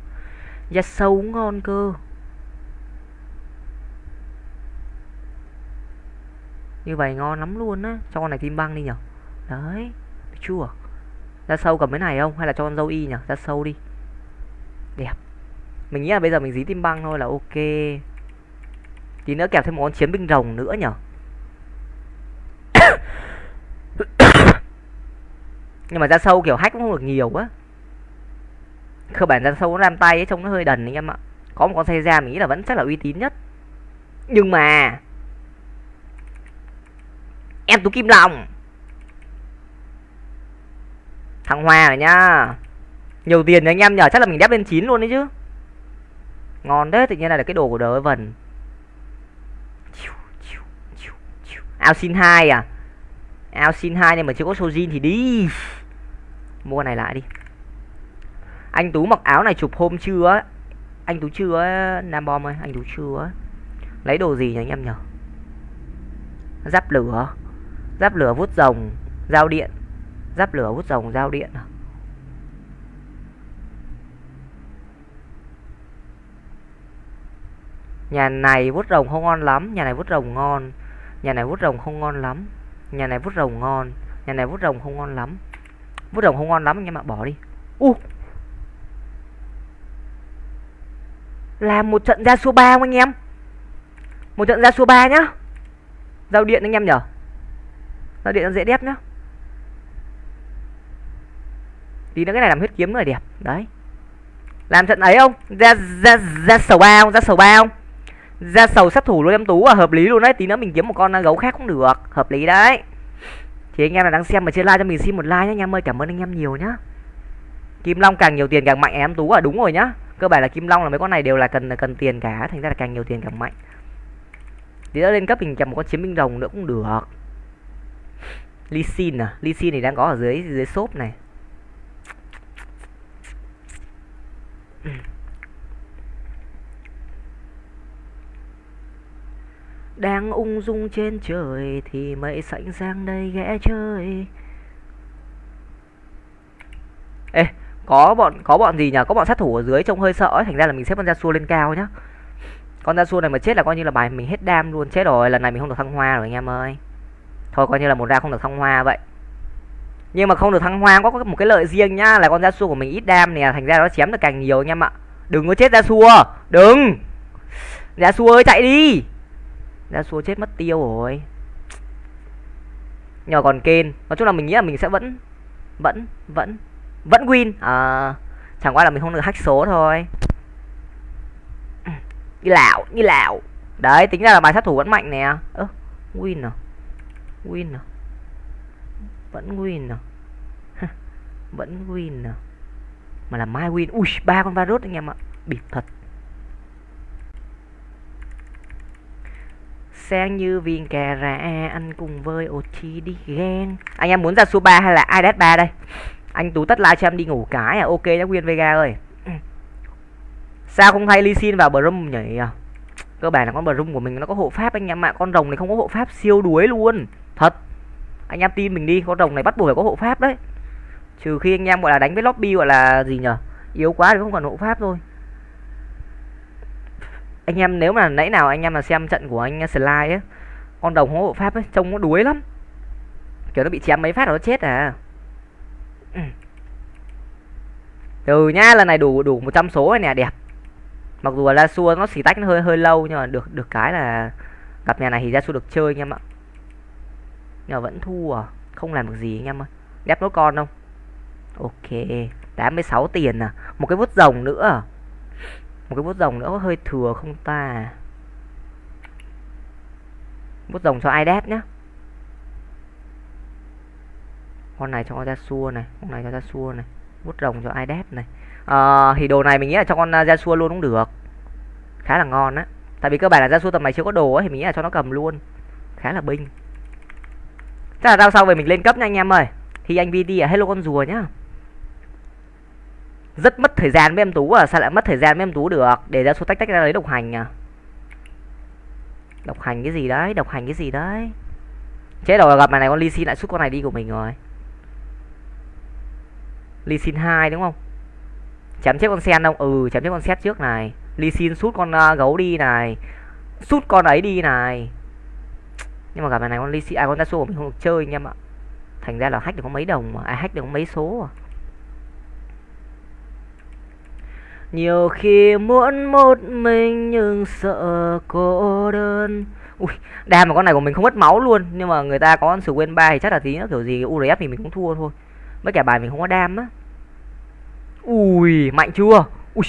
Da sâu ngon cơ. Như vậy ngon lắm luôn á. Cho con này tim băng đi nhở. Đấy chua da sâu cầm cái này không? Hay là cho con dâu y nhở? Da sâu đi. Đẹp mình nghĩ là bây giờ mình dí tim băng thôi là ok. Tí nữa kẹp thêm một con chiến binh rồng nữa nhở? Nhưng mà ra sâu kiểu hack cũng không được nhiều quá cơ bản ra sâu nó làm tay ấy, trông nó hơi đần anh em ạ. Có một con xe ra mình nghĩ là vẫn chắc là uy tín nhất. Nhưng mà em tú kim long. Thằng hoa rồi nhá. Nhiều tiền đấy anh em nhờ chắc là mình đép lên chín luôn đấy chứ ngon đấy tự nhiên là cái đồ của đỡ vần ao xin hai à? Ao xin hai nhưng mà chưa có sojin thì đi. Mua này lại đi. Anh tú mặc áo này chụp hôm chưa anh tú chưa nam bom ơi, anh tú chưa lấy đồ gì nhỉ anh em nhở giáp lửa. Giáp lửa vút rồng, giao điện. Giáp lửa vút rồng, giao điện à? Nhà này vút rồng không ngon lắm, nhà này vút rồng ngon. Nhà này vút rồng không ngon lắm, nhà này vút rồng ngon, nhà này vút rồng không ngon lắm. Vút rồng không ngon lắm anh em ạ bỏ đi. U! Uh. làm một trận ra số ba không anh em? Một trận ra số ba nhá. Giao điện anh em nhở? Giao điện nó dễ đẹp nhá. Tí nữa cái này làm huyết kiếm nữa là đẹp. Đấy. Làm trận ấy không? Ra ra ra sầu ba không? Ra sầu ba không? Ra sầu sát thủ luôn em tú à hợp lý luôn đấy, tí nữa mình kiếm một con gấu khác cũng được, hợp lý đấy. Thì anh em là đang xem mà chưa like cho mình xin một like nhé anh em ơi, cảm ơn anh em nhiều nhá. Kim long càng nhiều tiền càng mạnh à, em tú à đúng rồi nhá. Cơ bản là kim long là mấy con này đều là cần cần tiền cả, thành ra là càng nhiều tiền càng mạnh. Tí nữa lên cấp mình kèm một con chiến binh rồng nữa cũng được. Lee Sin à Lee Sin thì đang có ở dưới dưới shop này. Đang ung dung trên trời thì mây sảnh sang đây ghé chơi. Ê, có bọn có bọn gì nhỉ? Có bọn sát thủ ở dưới trông hơi sợ ấy. Thành ra là mình xếp con ra xua lên cao nhá. Con ra xua này mà chết là coi như là bài mình hết đam luôn. Chết rồi, lần này mình không được thăng hoa rồi, anh em ơi. Thôi, coi như là một ra không được thăng hoa vậy. Nhưng mà không được thăng hoa có một cái lợi riêng nhá, là con ra xua của mình ít đam nè, thành ra nó chém được càng nhiều anh em ạ. Đừng có chết ra xua, đừng. Ra xua ơi, chạy đi đã xua chết mất tiêu rồi. Nhờ còn kên. Nói chung là mình nghĩ là mình sẽ vẫn vẫn vẫn vẫn win. À, chẳng qua là mình không được hack số thôi. Như lão như lão đấy tính ra là bài sát thủ vẫn mạnh nè. Ơ win à? Win à? Vẫn win à? Vẫn win à? Mà là mai win. Ui ba con virus anh em ạ. Bịp thật. Sang như viên cà ra anh cùng với Ochi đi ghen. Anh em muốn ra số 3 hay là iDead 3 đây? Anh tú tất like cho em đi ngủ cái à? Ok đã quyên vega ơi. Sao không hay ly xin vào brum nhỉ? Cơ bản là con brum của mình nó có hộ pháp anh em ạ. Con rồng này không có hộ pháp, siêu đuối luôn. Thật. Anh em tin mình đi, con rồng này bắt buộc phải có hộ pháp đấy. Trừ khi anh em gọi là đánh với lobby gọi là gì nhở yếu quá thì không còn hộ pháp thôi anh em nếu mà nãy nào anh em mà xem trận của anh slide ấy, con đồng không hộ pháp ấy, trông nó đuối lắm. Kiểu nó bị chém mấy phát nó chết à. Từ nhá lần này đủ đủ 100 số rồi nè, đẹp. Mặc dù là xua nó xì tách nó hơi hơi lâu, nhưng mà được được cái là gặp nhà này thì ra xua được chơi, anh em ạ. Nhưng mà vẫn thua à không làm được gì, anh em ơi. Đép nó con không? Ok 86 tiền à. Một cái vút rồng nữa à một cái bút rồng nữa có hơi thừa không ta? Bút rồng cho ai đét nhá. Con này cho ra xua này con này cho ra xua này. Bút rồng cho iDev này. À, thì đồ này mình nghĩ là cho con à, Yasuo luôn cũng được. Khá là ngon á. Tại vì cơ bản là Yasuo tầm này chưa có đồ ấy thì mình nghĩ là cho nó cầm luôn. Khá là binh. Chắc là rao sau về mình lên cấp nha anh em ơi. Thì anh VD à hello con rùa nhá rất mất thời gian với em tú à? Sao lại mất thời gian với em tú được? Để ra số tách tách ra lấy độc hành à? Độc hành cái gì đấy? Độc hành cái gì đấy? Chết rồi gặp mày này con ly Sin lại xuất con này đi của mình rồi. Ly Sin hai đúng không? Chém chết con sen không ừ chém chết con xét trước này. Ly Sin sút con uh, gấu đi này. Sút con ấy đi này. Nhưng mà gặp mày này con ly Sin ai con ra của mình không được chơi anh em ạ. Thành ra là hack được có mấy đồng mà. Ai hack được có mấy số à? Nhiều khi muốn một mình nhưng sợ cô đơn. Ui đam mà con này của mình không mất máu luôn, nhưng mà người ta có con sử quên ba thì chắc là tí nữa, kiểu gì urf thì mình cũng thua thôi. Mấy cả bài mình không có đam á. Ui, mạnh chưa? Ui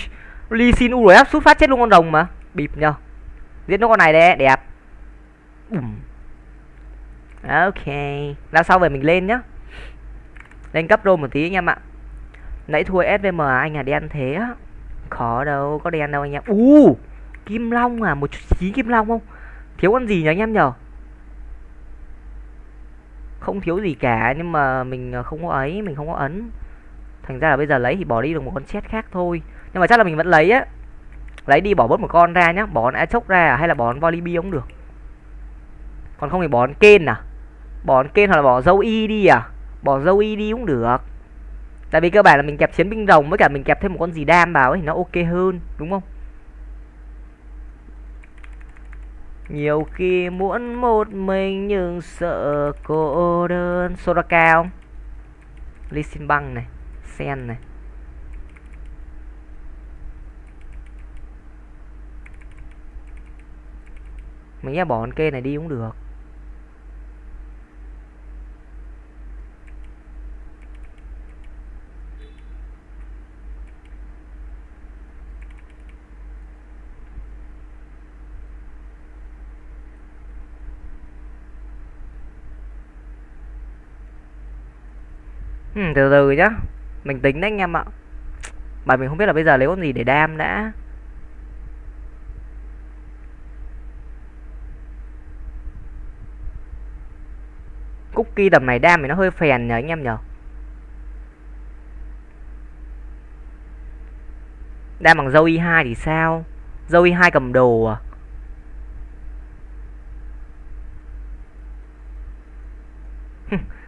ly xin u áp sút phát chết luôn con rồng mà. Bịp nhờ. Giết nó con này đấy, đẹp. Bùm. ok làm sau về mình lên nhá. Lên cấp rô một tí anh em ạ. Nãy thua svm anh à đen thế á khó đâu có đen đâu anh em. U uh, kim long à một chín chí kim long không? Thiếu con gì nhỉ anh em nhở? Không thiếu gì cả nhưng mà mình ờ, không có ấy mình không có ấn. Thành ra là bây giờ lấy thì bỏ đi được một con chết khác thôi. Nhưng mà chắc là mình vẫn lấy á. Lấy đi bỏ bớt một con ra nhá bỏ con a chốc ra à, hay là bỏ con volibi cũng được. Còn không thì bỏ con kên à? Bỏ con kên hoặc là bỏ dâu y đi à? Bỏ dâu y đi cũng được tại vì cơ bản là mình kẹp chiến binh rồng với cả mình kẹp thêm một con gì đam vào ấy, thì nó ok hơn, đúng không? Nhiều khi muốn một mình nhưng sợ cô đơn. Soraka không? ly xin Băng này, Sen này. Mình nghĩ bỏ con kê này đi cũng được. Ừ, từ từ nhá. Mình tính đấy anh em ạ. Mà mình không biết là bây giờ lấy con gì để đam đã. Cookie tầm này đam thì nó hơi phèn nhờ anh em nhờ. Đam bằng dâu y hai thì sao? Dâu y hai cầm đồ à?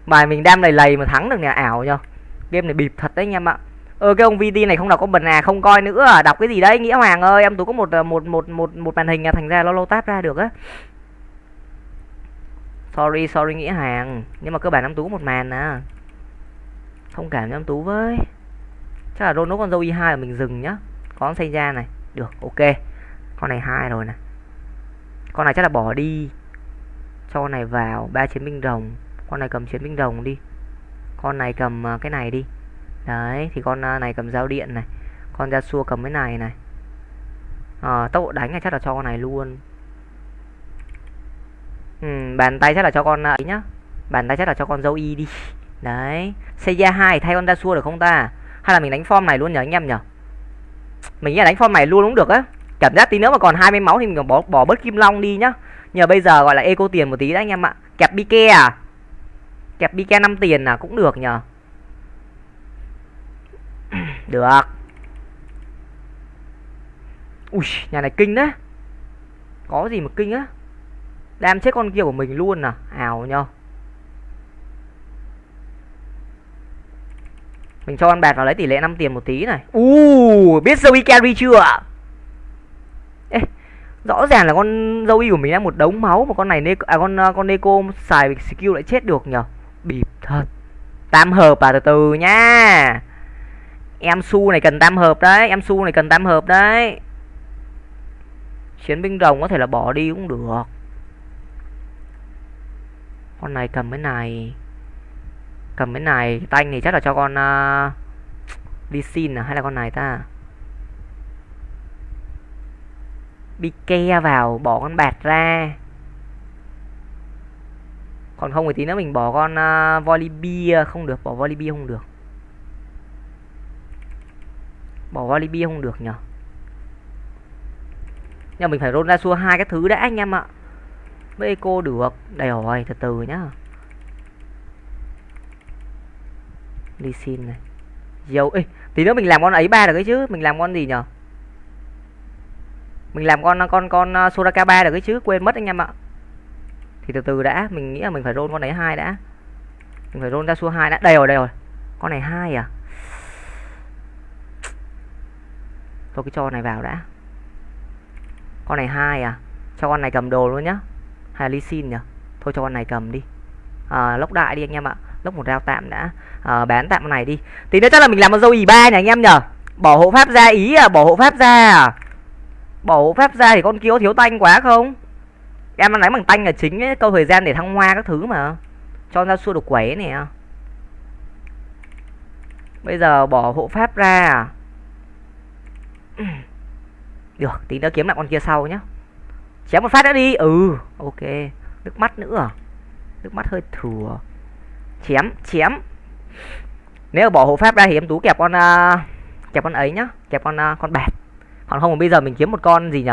Bài mình đam lầy lầy mà thắng được nhà ảo nhờ. Game này bịp thật đấy anh em ạ. Ơ cái ông VT này không đọc có bần à không coi nữa à đọc cái gì đấy, nghĩa hoàng ơi, em tú có một ờ, một một một một màn hình à thành ra nó lâu táp ra được á. Sorry sorry nghĩa hàng nhưng mà cơ bản em tú có một màn à. Thông cảm cho em tú với. Chắc là rôn con dâu y hai là mình dừng nhá. Có xây ra này, được, ok. Con này hai rồi nè. Con này chắc là bỏ đi. Cho con này vào, ba chiến binh rồng con này cầm chiến binh đồng đi. Con này cầm à, cái này đi. Đấy thì con à, này cầm dao điện này. Con ra xua cầm cái này này. À, tốc độ đánh này chắc là cho con này luôn. Ừ, bàn tay chắc là cho con à, ấy nhá. Bàn tay chắc là cho con dâu y đi. Đấy xây ra hai thay con ra xua được không ta? Hay là mình đánh form này luôn nhở anh em nhở mình nghĩ là đánh form này luôn cũng được á. Cảm giác tí nữa mà còn 20 máu thì mình bỏ bỏ bớt kim long đi nhá. Nhờ bây giờ gọi là eco tiền một tí đấy anh em ạ. Kẹp bike à? Kẹp bk 5 tiền là cũng được nhờ. Được. Ui nhà này kinh đấy. Có gì mà kinh á. Đam chết con kia của mình luôn à. Ảo nhờ mình cho con bạc vào lấy tỷ lệ 5 tiền một tí này. U uh, biết Zoe carry chưa Ê, rõ ràng là con Zoe của mình đang một đống máu mà con này à con con Neko xài skill lại chết được nhờ bịp thật tam hợp à từ từ nha. Em su này cần tam hợp đấy em su này cần tam hợp đấy. Chiến binh rồng có thể là bỏ đi cũng được. Con này cầm cái này cầm cái này tanh thì chắc là cho con uh, đi xin à hay là con này ta? Bi ke vào bỏ con bạt ra còn không thì tí nữa mình bỏ con à, uh, Volibear không được bỏ Volibear không được. Bỏ Volibear không được nhở? Nhưng mình phải roll ra xua hai cái thứ đã anh em ạ. Với cô được đây rồi từ từ nhá. Đi xin này. Dầu ấy tí nữa mình làm con ấy ba được cái chứ mình làm con gì nhở? Mình làm con con con uh, Soraka ba được cái chứ quên mất anh em ạ thì từ từ đã mình nghĩ là mình phải roll con đấy hai đã. Mình phải roll ra xua hai đã. Đây rồi đây rồi. Con này hai à? Thôi cái cho này vào đã. Con này hai à? Cho con này cầm đồ luôn nhá. Hay là ly xin nhỉ? Thôi cho con này cầm đi. À, lốc đại đi anh em ạ. Lốc một rau tạm đã. À, bán tạm con này đi. Tí nữa chắc là mình làm con dâu ý ba nhỉ anh em nhở bỏ hộ pháp ra ý à bỏ hộ pháp ra à? Bỏ hộ pháp ra thì con kia có thiếu tanh quá không? Em đang đánh bằng tanh là chính ấy, câu thời gian để thăng hoa các thứ mà. Cho ra xua được quẩy nè. Bây giờ bỏ hộ pháp ra à? Được tí nữa kiếm lại con kia sau nhá. Chém một phát đã đi. Ừ ok. Nước mắt nữa à? nước mắt hơi thừa. Chém chém. Nếu bỏ hộ pháp ra thì em tú kẹp con uh, kẹp con ấy nhá. Kẹp con uh, con bẹt. Còn không bây giờ mình kiếm một con gì nhỉ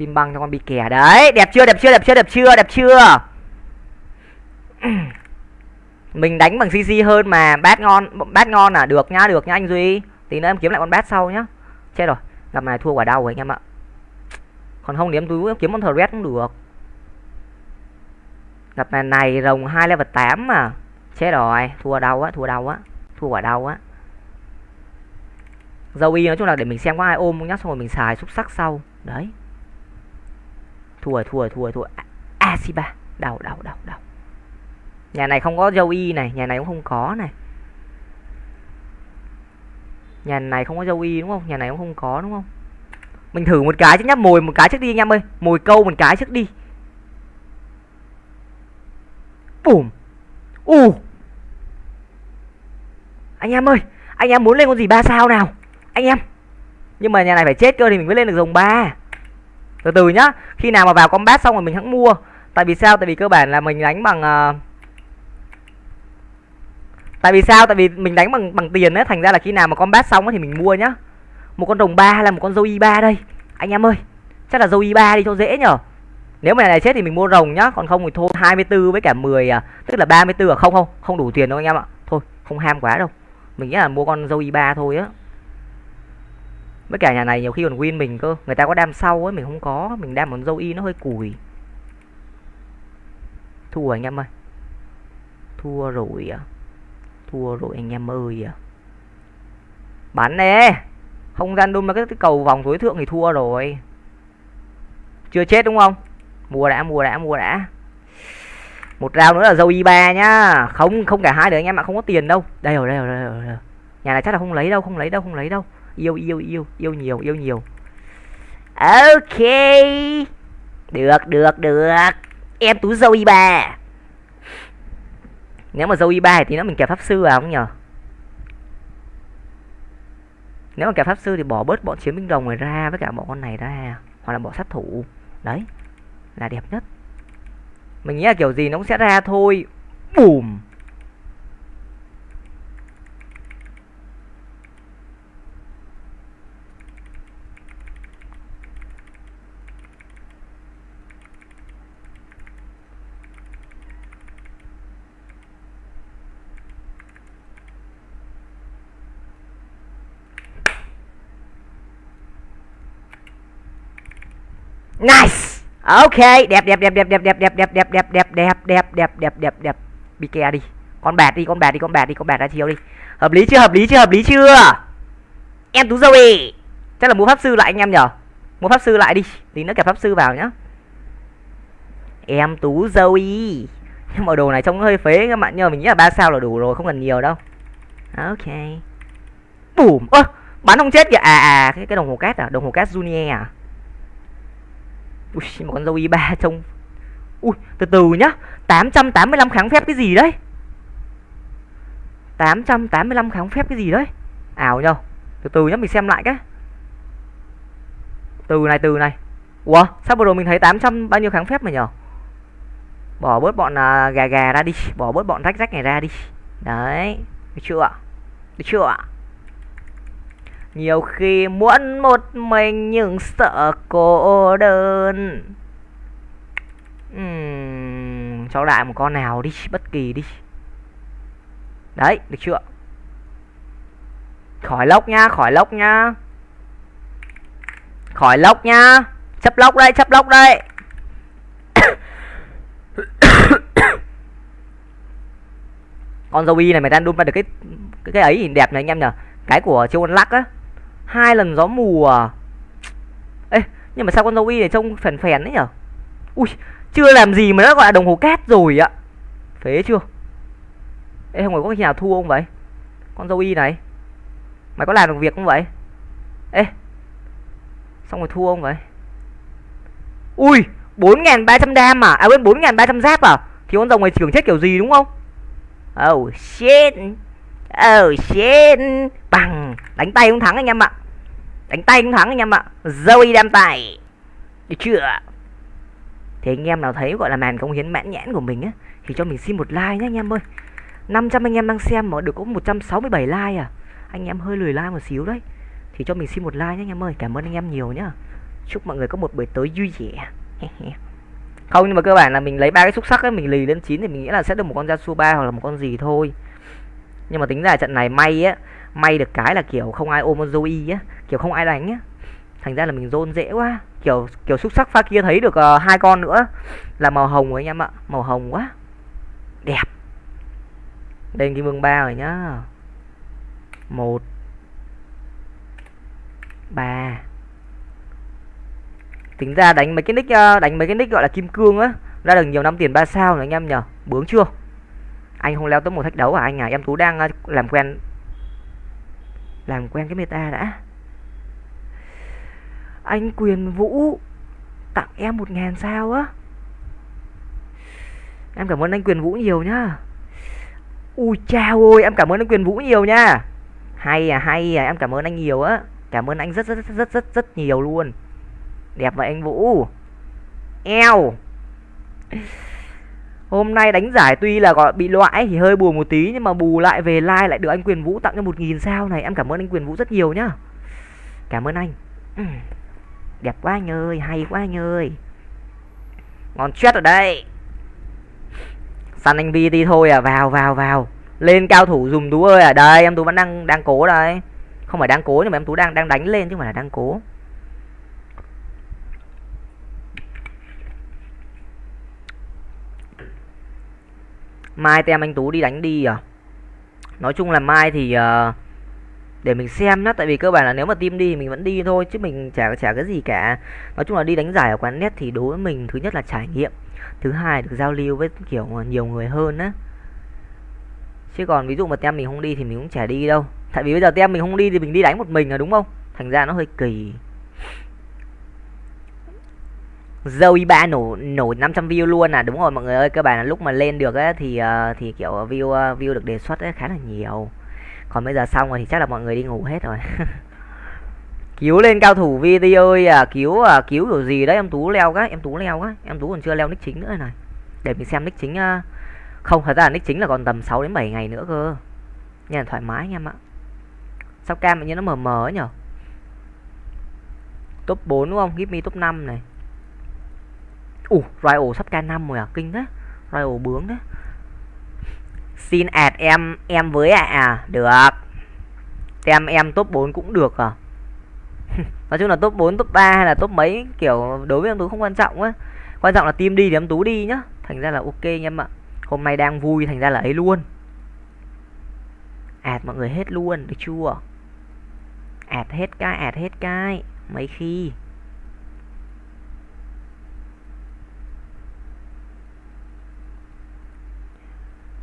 Tim băng cho con bị kẻ đấy, Đẹp chưa đẹp chưa đẹp chưa đẹp chưa đẹp chưa. Mình đánh bằng CC hơn mà Bát ngon Bát ngon à? Được nhá được nhá anh Duy. Tí nữa em kiếm lại con bát sau nhá. Chết rồi, Gặp này thua quả đau rồi anh em ạ. Còn không thì em túi, kiếm con thread cũng được. Gặp này này rồng 2 level 8 mà. Chết rồi, Thua đau á, Thua đau á, Thua quả đau á. Dâu y nói chung là để mình xem có ai ôm nhá, Xong rồi mình xài xúc sắc sau. Đấy thua rồi thua rồi thua rồi thua à, à, Asiba đau đau đau đau. Nhà này không có dâu y này, nhà này cũng không có này. Nhà này không có dâu y đúng không? Nhà này cũng không có đúng không? Mình thử một cái chứ nhá, mồi một cái trước đi anh em ơi. Mồi câu một cái trước đi. Bùm. U. Anh em ơi, anh em muốn lên con gì ba sao nào? Anh em. Nhưng mà nhà này phải chết cơ thì mình mới lên được rồng ba từ từ nhá, khi nào mà vào combat xong rồi mình hãng mua. Tại vì sao? Tại vì cơ bản là mình đánh bằng uh... tại vì sao? Tại vì mình đánh bằng bằng tiền ấy, thành ra là khi nào mà combat xong ấy thì mình mua nhá. Một con đồng ba hay là một con dâu y ba đây? Anh em ơi, chắc là dâu y ba đi cho dễ nhở. Nếu mà này chết thì mình mua rồng nhá, còn không thì thôi 24 với cả 10 à tức là 34 à không không không đủ tiền đâu anh em ạ. Thôi, không ham quá đâu. Mình nghĩ là mua con dâu y ba thôi á với cả nhà này nhiều khi còn win mình cơ. Người ta có đam sau ấy, mình không có. Mình đam một dâu y nó hơi cùi. Thua anh em ơi. Thua rồi à? Thua rồi anh em ơi à? Bán nè! Không gian đun mà cái cầu vòng tối thượng thì thua rồi. Chưa chết đúng không? Mua đã mua đã mua đã. Một rau nữa là dâu y ba nhá. Không không cả hai được anh em ạ, không có tiền đâu. Đây rồi đây rồi đây rồi. Nhà này chắc là không lấy đâu, không lấy đâu, không lấy đâu yêu yêu yêu yêu nhiều yêu nhiều. Ok. Được được được. Em tú dâu y ba nếu mà dâu y ba thì nó mình kẹp pháp sư vào, không nhờ? Nếu mà kẹp pháp sư thì bỏ bớt bọn chiến binh đồng này ra với cả bọn con này ra, hoặc là bỏ sát thủ. Đấy, là đẹp nhất. Mình nghĩ là kiểu gì nó cũng sẽ ra thôi. Bùm. Nice. Ok, đẹp đẹp đẹp đẹp đẹp đẹp đẹp đẹp đẹp đẹp đẹp đẹp đẹp đẹp đẹp đẹp đẹp bị kè đi. Con bạt đi, con bạt đi, con bạt đi, con bạt ra chiếu đi. Hợp lý chưa? Hợp lý chưa? Hợp lý chưa? Em tú dâu ý. Chắc là mua pháp sư lại anh em nhở? Mua pháp sư lại đi. Tí nữa kẹp pháp sư vào nhá. Em tú dâu y. Nhưng mà đồ này trông hơi phế các bạn nhờ mình nghĩ là ba sao là đủ rồi, không cần nhiều đâu. Ok. Bùm. Ơ, bắn không chết kìa. À à, cái cái đồng hồ cát à, đồng hồ cát Junior à? Ui, một con dâu y ba trông Ui, từ từ nhá. 885 kháng phép cái gì đấy? 885 kháng phép cái gì đấy? Ảo nhờ. Từ từ nhá, mình xem lại cái. Từ này, từ này. Ủa, sao vừa rồi mình thấy 800 bao nhiêu kháng phép mà nhờ? Bỏ bớt bọn uh, gà gà ra đi. Bỏ bớt bọn rách rách này ra đi. Đấy, được chưa ạ? Được chưa ạ? Nhiều khi muốn một mình nhưng sợ cô đơn. Uhm, cho đại một con nào đi bất kỳ đi. Đấy được chưa? Khỏi lốc nha khỏi lốc nha. Khỏi lốc nha. Chấp lốc đây chấp lốc đây. Con dâu y này mày đang đun ra được cái cái, cái ấy nhìn đẹp này anh em nhở cái của châu Ân lắc á hai lần gió mùa à? Ê, nhưng mà sao con dâu y này trông phèn phèn đấy nhở? Ui, chưa làm gì mà nó gọi là đồng hồ cát rồi ạ. Phế chưa? Ê, không phải có khi nào thua không vậy? Con dâu y này, mày có làm được việc không vậy? Ê, xong rồi thua không vậy? Ui, bốn nghìn ba trăm đam à? À quên, bốn nghìn ba trăm giáp à? Thì con rồng này trưởng chết kiểu gì đúng không? Oh shit. Oh shit. Bằng, đánh tay không thắng anh em ạ đánh tay cũng thắng anh em ạ. Zoe đem tay được chưa? Thì anh em nào thấy, gọi là màn công hiến mãn nhãn của mình á, thì cho mình xin một like nhé anh em ơi. 500 anh em đang xem mà được có 167 like à? Anh em hơi lười like một xíu đấy. Thì cho mình xin một like nhé anh em ơi. Cảm ơn anh em nhiều nhá. Chúc mọi người có một buổi tối vui vẻ. Không, nhưng mà cơ bản là mình lấy ba cái xúc sắc ấy, mình lì lên chín thì mình nghĩ là sẽ được một con Yasuo ba hoặc là một con gì thôi. Nhưng mà tính ra trận này may á may được cái là kiểu không ai ôm con Zoe á kiểu không ai đánh á. Thành ra là mình rôn dễ quá. Kiểu kiểu xúc sắc pha kia thấy được uh, hai con nữa. Là màu hồng rồi anh em ạ màu hồng quá. Đẹp. Lên kim vương ba rồi nhá. Một ba. Tính ra đánh mấy cái nick ờ, đánh mấy cái nick gọi là kim cương á ra được nhiều năm tiền ba sao rồi anh em nhở bướng chưa? Anh không leo tới một thách đấu à? Anh à em tú đang ờ, làm quen làm quen cái meta đã. Anh quyền vũ, tặng em một ngàn sao á. Em cảm ơn anh quyền vũ nhiều nhá. Ui chào ôi em cảm ơn anh quyền vũ nhiều nha. Hay à hay à em cảm ơn anh nhiều á. Cảm ơn anh rất rất rất rất rất rất nhiều luôn. Đẹp vậy anh vũ. Eo hôm nay đánh giải tuy là gọi bị loại thì hơi buồn một tí, nhưng mà bù lại về like lại được anh quyền vũ tặng cho một nghìn sao này. Em cảm ơn anh quyền vũ rất nhiều nhá. Cảm ơn anh. Đẹp quá anh ơi, hay quá anh ơi. Ngon chết ở đây. Săn anh vi đi thôi à vào vào vào. Lên cao thủ dùng tú ơi à. Đây, em tú vẫn đang đang cố đây. Không phải đang cố nhưng mà em tú đang đang đánh lên chứ không phải là đang cố. Mai tem anh tú đi đánh đi à? Nói chung là mai thì uh, để mình xem nhá tại vì cơ bản là nếu mà team đi mình vẫn đi thôi chứ mình chả chả cái gì cả. Nói chung là đi đánh giải ở quán net thì đối với mình thứ nhất là trải nghiệm thứ hai được giao lưu với kiểu nhiều người hơn á. Chứ còn ví dụ mà tem mình không đi thì mình cũng chả đi đâu. Tại vì bây giờ tem mình không đi thì mình đi đánh một mình là đúng không? Thành ra nó hơi kỳ. Zoe ba nổ nổ 500 view luôn à? Đúng rồi mọi người ơi cơ bản là lúc mà lên được ấy, thì uh, thì kiểu view uh, view được đề xuất ấy khá là nhiều. Còn bây giờ xong rồi thì chắc là mọi người đi ngủ hết rồi. Cứu lên cao thủ video à cứu à cứu kiểu gì đấy? Em tú leo cái em tú leo cái em tú còn chưa leo nick chính nữa này. Để mình xem nick chính uh... không thật ra là nick chính là còn tầm 6 đến 7 ngày nữa cơ. Nha thoải mái anh em ạ. Sao cam như nó mờ mờ ấy nhở? Top 4 đúng không? Give me top 5 này ủ Royal sắp k 5 rồi à? Kinh thế. Royal bướng đấy xin ạt em em với ạ. À. à được. Tem em top 4 cũng được à? Nói chung là top 4 top 3 hay là top mấy, kiểu, đối với em tú không quan trọng á quan trọng là team đi thì em tú đi nhá. Thành ra là ok nha em ạ. Hôm nay đang vui, thành ra là ấy luôn. Ạt mọi người hết luôn, được chưa? Ạt hết cái ạt hết cái. Mấy khi?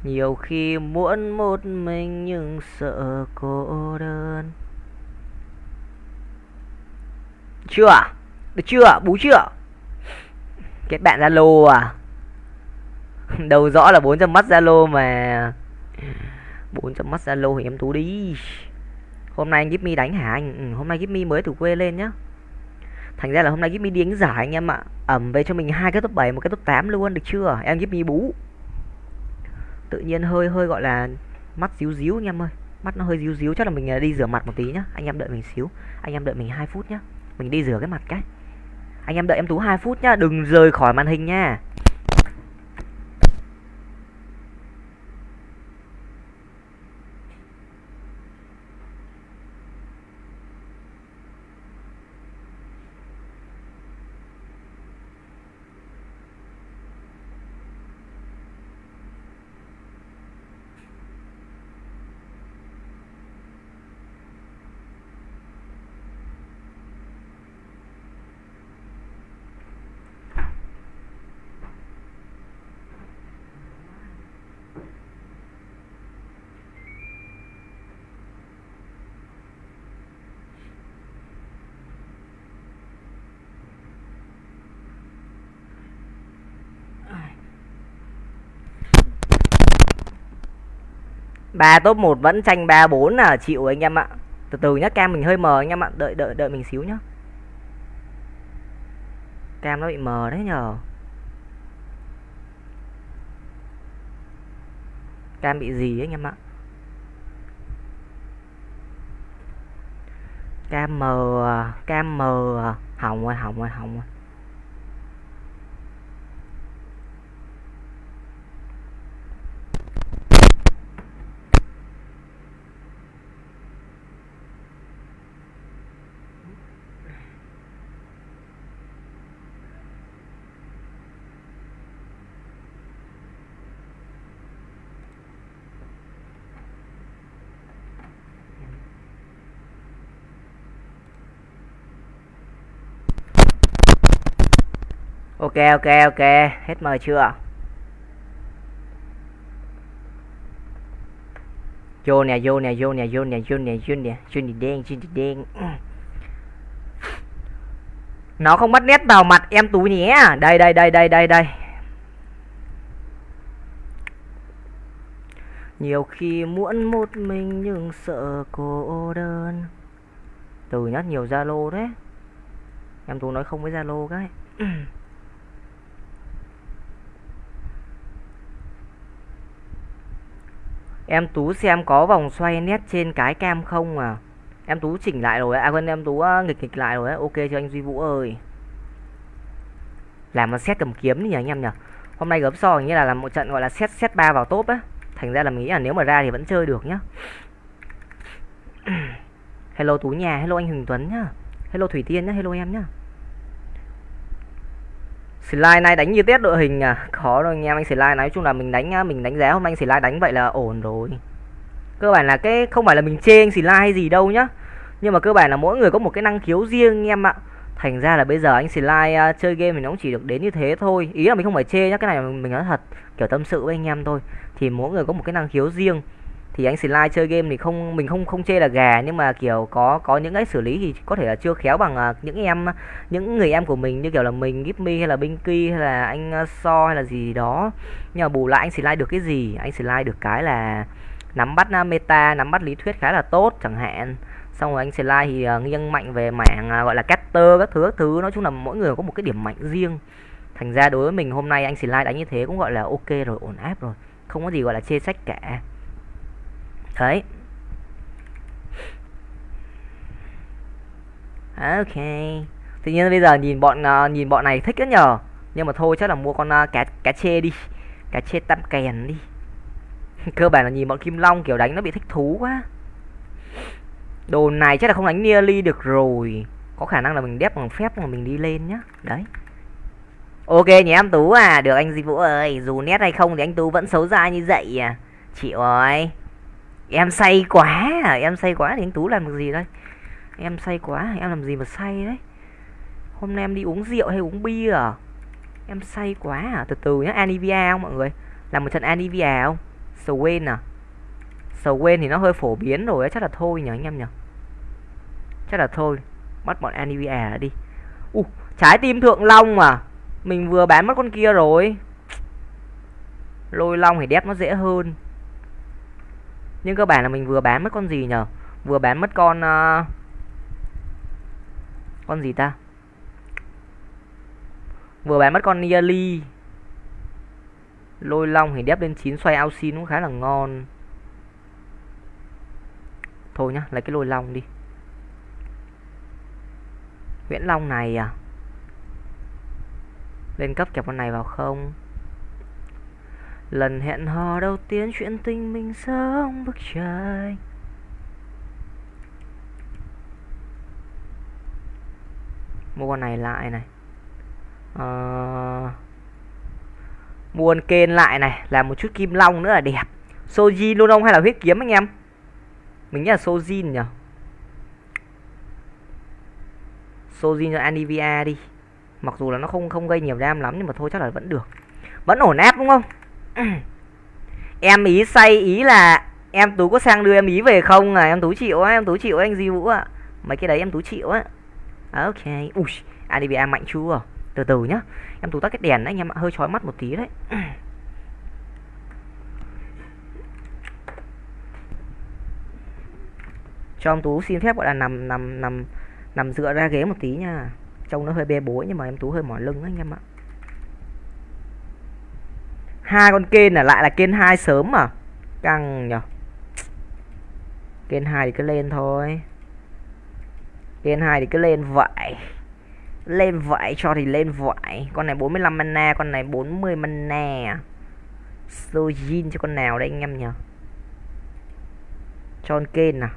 Nhiều khi muốn một mình nhưng sợ cô đơn. Chưa à? được chưa bú chưa kết bạn zalo à? Đầu rõ là 400 mắt zalo mà. 400 mắt zalo thì em tú đi. Hôm nay anh Gipmy đánh hả anh? Ừ, hôm nay Gipmy mới từ quê lên nhá. Thành ra là hôm nay Gipmy đi đánh giải anh em ạ. Ẩm về cho mình hai cái top 7 một cái top 8 luôn được chưa? Em Gipmy bú tự nhiên hơi hơi gọi là mắt díu díu anh em ơi. Mắt nó hơi díu díu chắc là mình à, đi rửa mặt một tí nhá. Anh em đợi mình xíu. Anh em đợi mình hai phút nhá. Mình đi rửa cái mặt cái. Anh em đợi em tú hai phút nhá. Đừng rời khỏi màn hình nha. Ba top 1 vẫn tranh 3 4 là chịu anh em ạ. Từ từ nhá, cam mình hơi mờ anh em ạ. Đợi đợi đợi mình xíu nhá. Cam nó bị mờ đấy nhờ. Cam bị gì ấy anh em ạ? Cam mờ à, cam mờ à. hỏng rồi hỏng rồi hỏng rồi. Ok ok ok. Hết mời chưa? Vô nè vô nè vô nè vô nè vô nè vô nè. Vô nè, đen, vô nè, đen. Nó không bắt nét vào mặt em tú nhé. Đây đây đây đây đây đây. Nhiều khi muốn một mình nhưng sợ cô đơn. Từ nhắc nhiều zalo đấy. Em tú nói không với zalo cái. Em Tú xem có vòng xoay nét trên cái cam không à? Em Tú chỉnh lại rồi À quên, em Tú ờ, nghịch nghịch lại rồi Ok cho anh Duy Vũ ơi. Làm một set cầm kiếm nhỉ anh em nhỉ? Hôm nay gớm so như là làm một trận gọi là set set 3 vào top á. Thành ra là mình nghĩ là nếu mà ra thì vẫn chơi được nhá. Hello Tú nhà, Hello anh hùng Tuấn nhá. Hello Thủy Tiên nhá, Hello em nhá slide này đánh như test đội hình à? Khó rồi anh em anh slide nói chung là mình đánh à, mình đánh giá hôm nay anh slide đánh vậy là ổn rồi. Cơ bản là cái không phải là mình chê anh slide hay gì đâu nhá. Nhưng mà cơ bản là mỗi người có một cái năng khiếu riêng anh em ạ. Thành ra là bây giờ anh slide uh, chơi game thì nó cũng chỉ được đến như thế thôi. Ý là mình không phải chê nhá cái này mình nói thật kiểu tâm sự với anh em thôi. Thì mỗi người có một cái năng khiếu riêng thì anh slide chơi game thì không mình không không chê là gà nhưng mà kiểu có có những cái xử lý thì có thể là chưa khéo bằng à, những em những người em của mình như kiểu là mình Gipmy hay là Binky hay là anh à, So hay là gì đó. Nhưng mà bù lại anh slide được cái gì? Anh slide được cái là nắm bắt à, meta nắm bắt lý thuyết khá là tốt chẳng hạn. Xong rồi anh slide thì uh, nghiêng mạnh về mảng uh, gọi là caster các thứ các thứ. Nói chung là mỗi người có một cái điểm mạnh riêng. Thành ra đối với mình hôm nay anh slide đánh như thế cũng gọi là ok rồi ổn áp rồi. Không có gì gọi là chê sách cả đấy ok. Tự nhiên bây giờ nhìn bọn uh, nhìn bọn này thích rất nhờ. Nhưng mà thôi chắc là mua con uh, cá cá chê đi. Cá chê tam kèn đi. Cơ bản là nhìn bọn kim long kiểu đánh nó bị thích thú quá. Đồ này chắc là không đánh nearly được rồi. Có khả năng là mình đép bằng phép mà mình đi lên nhá. Đấy. Ok nhé em tú à được anh di vũ ơi. Dù nét hay không thì anh tú vẫn xấu ra như vậy à. Chịu rồi em say quá à em say quá thì anh tú làm được gì đây? Em say quá em làm gì mà say đấy? Hôm nay em đi uống rượu hay uống bia à? Em say quá à từ từ nhá anivia không mọi người? Làm một trận anivia không? Swain à? Sầu quên thì nó hơi phổ biến rồi chắc là thôi nhỉ anh em nhỉ? Chắc là thôi bắt bọn anivia đi. U uh, trái tim thượng long à? Mình vừa bán mất con kia rồi. Lôi long thì đép nó dễ hơn nhưng cơ bản là mình vừa bán mất con gì nhờ? Vừa bán mất con uh, con gì ta? Vừa bán mất con Niali. Lôi long thì đép lên 9 xoay ao xin cũng khá là ngon. Thôi nhá lấy cái lôi long đi. Nguyễn Long này à? Lên cấp kẹp con này vào không? Lần hẹn hò đầu tiên chuyện tình mình sống bức trời Mua con này lại này. À... Mua con kên lại này Làm một chút kim long nữa là đẹp. Soji luôn không hay là huyết kiếm anh em? Mình nghĩ là Sojin nhỉ? Sojin cho Anivia đi. Mặc dù là nó không không gây nhiều đam lắm, Nhưng mà thôi chắc là vẫn được. Vẫn ổn áp đúng không? em ý say ý là em tú có sang đưa em ý về không à? Em tú chịu á, em tú chịu anh di vũ ạ. Mấy cái đấy em tú chịu á. À, ok. Ui adba mạnh chua từ từ nhá. Em tú tắt cái đèn đấy, anh em ạ. Hơi chói mắt một tí đấy. Cho em tú xin phép, gọi là nằm nằm nằm nằm dựa ra ghế một tí nha. Trông nó hơi bê bối, nhưng mà em tú hơi mỏi lưng anh em ạ hai con kên là lại là kên hai sớm mà căng nhở. Kên hai thì cứ lên thôi. Kên hai thì cứ lên vậy. Lên vậy cho thì lên vậy. Con này 45 mana, con này 40 mana. Sojin cho con nào đây anh em nhở? Cho con kên à?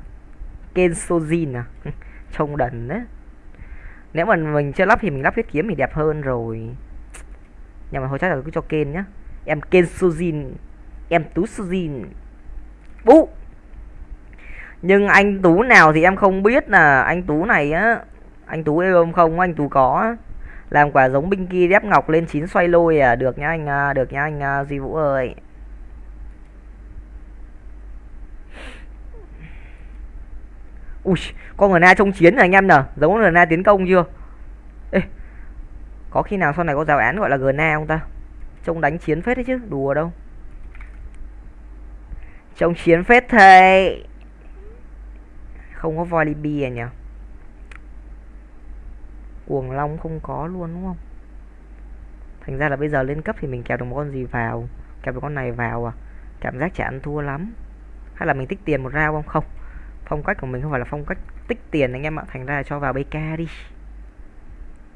Kên Sojin à? Trông đần đấy nếu mà mình chưa lắp thì mình lắp huyết kiếm thì đẹp hơn rồi. Nhưng mà thôi chắc là cứ cho kên nhá em Ken Sujin em tú Sujin bú nhưng anh tú nào thì em không biết là anh tú này á. Anh tú yêu không không anh tú có làm quả giống binh kia đép ngọc lên chín xoay lôi à. Được nhá anh à, được nhá anh à, duy vũ ơi. Ui con người na trong chiến rồi anh em nè. Giống người na tiến công chưa? Ê, có khi nào sau này có giáo án gọi là Na không ta? Trông đánh chiến phết đấy chứ, đùa đâu. Trông chiến phết thầy. Không có Volibear nhỉ? Cuồng long không có luôn, đúng không? Thành ra là bây giờ lên cấp thì mình kẹp được một con gì vào? Kẹp được con này vào à? Cảm giác chả ăn thua lắm. Hay là mình tích tiền một rau không? Không. Phong cách của mình không phải là phong cách tích tiền anh em ạ. Thành ra là cho vào bk đi.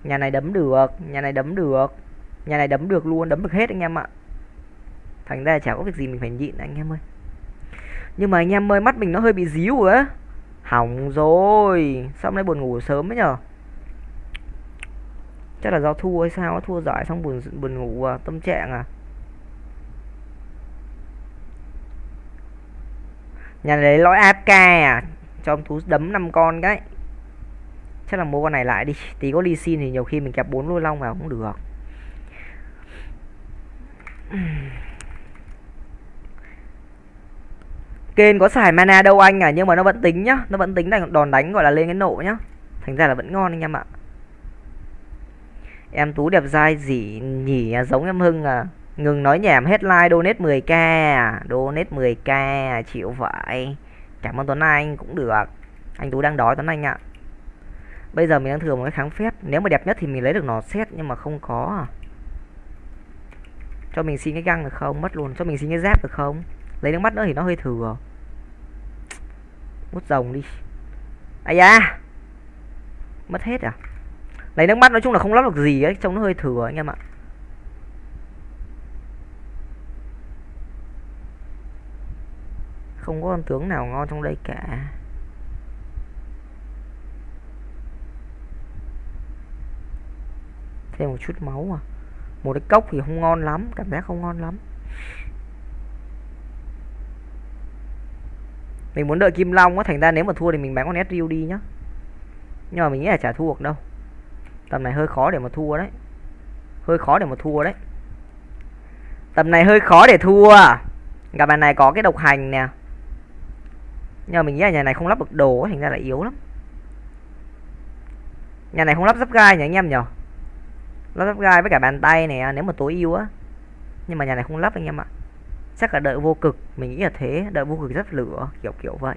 Nhà này đấm được, nhà này đấm được nhà này đấm được luôn đấm được hết anh em ạ. Thành ra chả có việc gì mình phải nhịn anh em ơi. Nhưng mà anh em ơi mắt mình nó hơi bị díu rồi á. Hỏng rồi. Sao hôm nay buồn ngủ sớm ấy nhở? Chắc là do thua hay sao thua giải xong buồn buồn ngủ à, tâm trạng à. Nhà này lấy lõi AFK à cho ông thú đấm năm con cái. Chắc là mua con này lại đi. Tí có đi xin thì nhiều khi mình kẹp bốn lôi long vào cũng được. Kên có xài mana đâu anh à nhưng mà nó vẫn tính nhá nó vẫn tính đánh đòn đánh gọi là lên cái nộ nhá. Thành ra là vẫn ngon anh em ạ. Em tú đẹp dai gì nhỉ à, giống em hưng à. Ngừng nói nhảm hết like donate 10k à donate 10k à, chịu vậy. Cảm ơn tuấn anh cũng được. Anh tú đang đói tuấn anh ạ. Bây giờ mình đang thừa một cái kháng phép nếu mà đẹp nhất thì mình lấy được nó xét nhưng mà không có à cho mình xin cái găng được không? Mất luôn. Cho mình xin cái dép được không? Lấy nước mắt nữa thì nó hơi thừa. Mút rồng đi. Ai da! Mất hết à? Lấy nước mắt nói chung là không lắp được gì ấy, trông nó hơi thừa anh em ạ. Không có con tướng nào ngon trong đây cả. Thêm một chút máu à? Một cái cốc thì không ngon lắm, cảm giác không ngon lắm. Mình muốn đợi kim long á, thành ra nếu mà thua thì mình bán con sriu đi nhá. Nhưng mà mình nghĩ là chả thua được đâu. Tầm này hơi khó để mà thua đấy. Hơi khó để mà thua đấy. Tầm này hơi khó để thua. Gặp bàn này có cái độc hành nè. Nhưng mà mình nghĩ là nhà này không lắp được đồ thành ra là yếu lắm. Nhà này không lắp giáp gai nhỉ, anh em nhở lắp gai với cả bàn tay này nếu mà tối ưu á. Nhưng mà nhà này không lắp anh em ạ. Chắc là đợi vô cực, mình nghĩ là thế. Đợi vô cực rất lửa, kiểu kiểu vậy.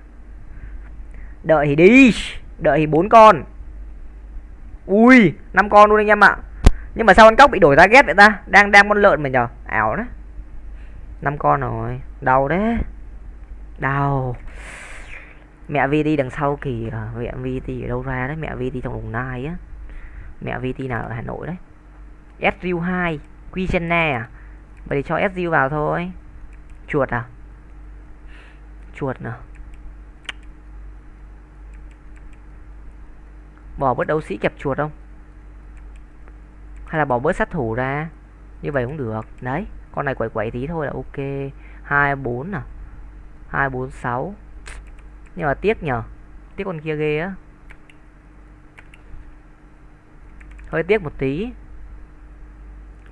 Đợi thì đi, đợi thì bốn con. Ui, năm con luôn anh em ạ. Nhưng mà sao con cóc bị đổi ra ghét vậy ta? Đang đang con lợn mà nhở ảo đấy. Năm con rồi. Đau đấy. Đau. Mẹ VT đằng sau kìa. Mẹ VT ở đâu ra đấy. Mẹ VT trong đồng nai á. Mẹ VT nào, ở Hà Nội đấy. SRU 2 Quichenna à? Vậy thì cho SU vào thôi. Chuột à? Chuột nào bỏ bớt đấu sĩ kẹp chuột không? Hay là bỏ bớt sát thủ ra? Như vậy cũng được. Đấy, con này quẩy quẩy tí thôi là ok. Hai, bốn à? Hai, bốn, sáu. Nhưng mà tiếc nhờ. Tiếc con kia ghê á. Hơi tiếc một tí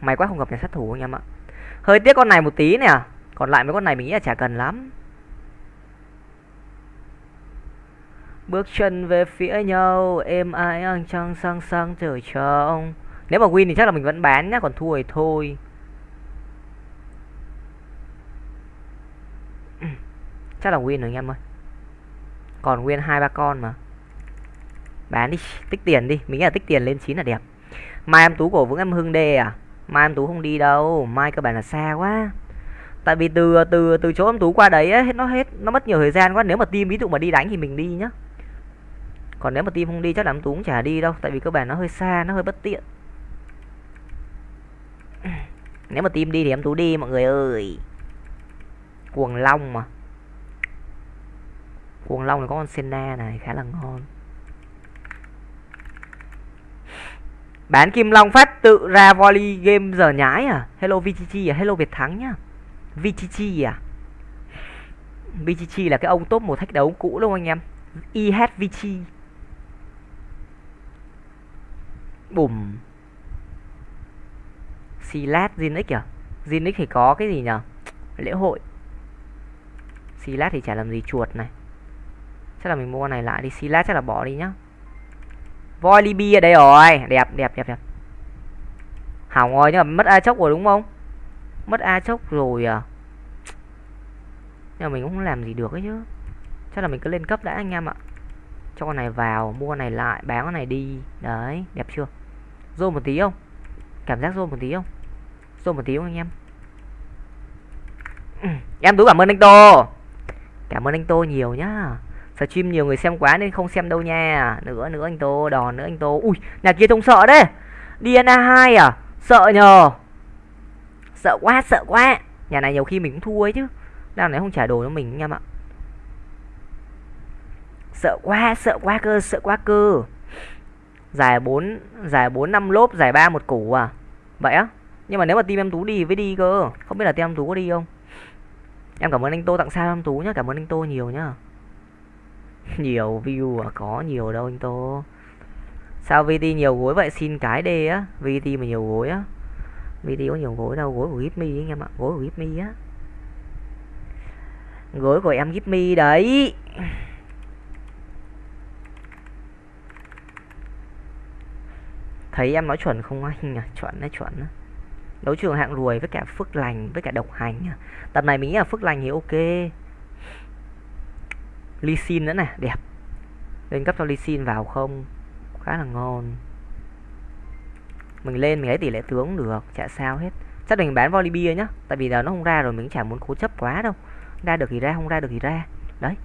may quá không gặp nhà sát thủ anh em ạ. Hơi tiếc con này một tí nè. Còn lại mấy con này mình nghĩ là chả cần lắm. Bước chân về phía nhau, êm ai ăn trăng sang sang trời trông nếu mà win thì chắc là mình vẫn bán nhá, còn thua thì thôi. Chắc là win rồi anh em ơi. Còn nguyên hai ba con mà. Bán đi, tích tiền đi. Mình nghĩ là tích tiền lên chín là đẹp. Mai em tú cổ vững em hưng đê à? Mai em tú không đi đâu mai cơ bản là xa quá. Tại vì từ từ từ chỗ em tú qua đấy ấy, nó hết nó mất nhiều thời gian quá. Nếu mà team ví dụ mà đi đánh thì mình đi nhá. Còn nếu mà team không đi chắc là em tú cũng chả đi đâu tại vì cơ bản nó hơi xa nó hơi bất tiện. Nếu mà team đi thì em tú đi mọi người ơi. Cuồng long mà. Cuồng long là có con senna này khá là ngon. Bán kim long phát tự ra volley game giờ nhái à? Hello vgg à? Hello việt thắng nhá. Vgg à? Vgg là cái ông top một thách đấu cũ đúng không anh em? Ihvg bùm. Silat Zinix à? Zinix thì có cái gì nhở? Lễ hội. Silat thì chả làm gì chuột này. Chắc là mình mua con này lại đi. Silat chắc là bỏ đi nhá. Volibi ở đây rồi. Đẹp đẹp đẹp đẹp. Hỏng rồi, nhưng mà mất A chốc rồi đúng không? Mất A chốc rồi à? Nhưng mà mình cũng không làm gì được ấy chứ. Chắc là mình cứ lên cấp đã anh em ạ. Cho con này vào, Mua con này lại, Bán con này đi. Đấy, đẹp chưa? Rô một tí không? Cảm giác rô một tí không? Rô một tí không anh em? Em tú cảm ơn anh Tô. Cảm ơn anh Tô nhiều nhá stream nhiều người xem quá nên không xem đâu nha. Nữa nữa anh tô đòn nữa anh tô. Ui, nhà kia trông sợ đấy. Dna 2 à? Sợ nhờ. Sợ quá sợ quá. Nhà này nhiều khi mình cũng thua ấy chứ. Đang này không trả đồ cho mình anh em ạ. Sợ quá sợ quá cơ, sợ quá cơ. Giải bốn giải bốn năm lốp, giải ba một củ à? Vậy á? Nhưng mà nếu mà team em tú đi với đi cơ. Không biết là team em tú có đi không? Em cảm ơn anh tô tặng sao em tú nhá, cảm ơn anh tô nhiều nhá. nhiều view à có nhiều đâu anh tô. Sao vt nhiều gối vậy? Xin cái đê á. Vt mà nhiều gối á. Vt có nhiều gối đâu. Gối của gipmy anh em ạ. Gối của gipmy á. Gối của em gipmy đấy. Thấy em nói chuẩn không anh à? Chuẩn đấy, chuẩn á. Đấu trường hạng ruồi với cả phước lành, với cả độc hành à. tập này mình nghĩ là phước lành thì ok lysin nữa nè, đẹp. Lên cấp cho lysin vào không? Khá là ngon. Mình lên mình lấy tỷ lệ tướng cũng được, chả sao hết. Chắc mình bán Volibear nhá, tại vì giờ nó không ra rồi, mình chả muốn cố chấp quá đâu. Ra được thì ra, không ra được thì ra. Đấy.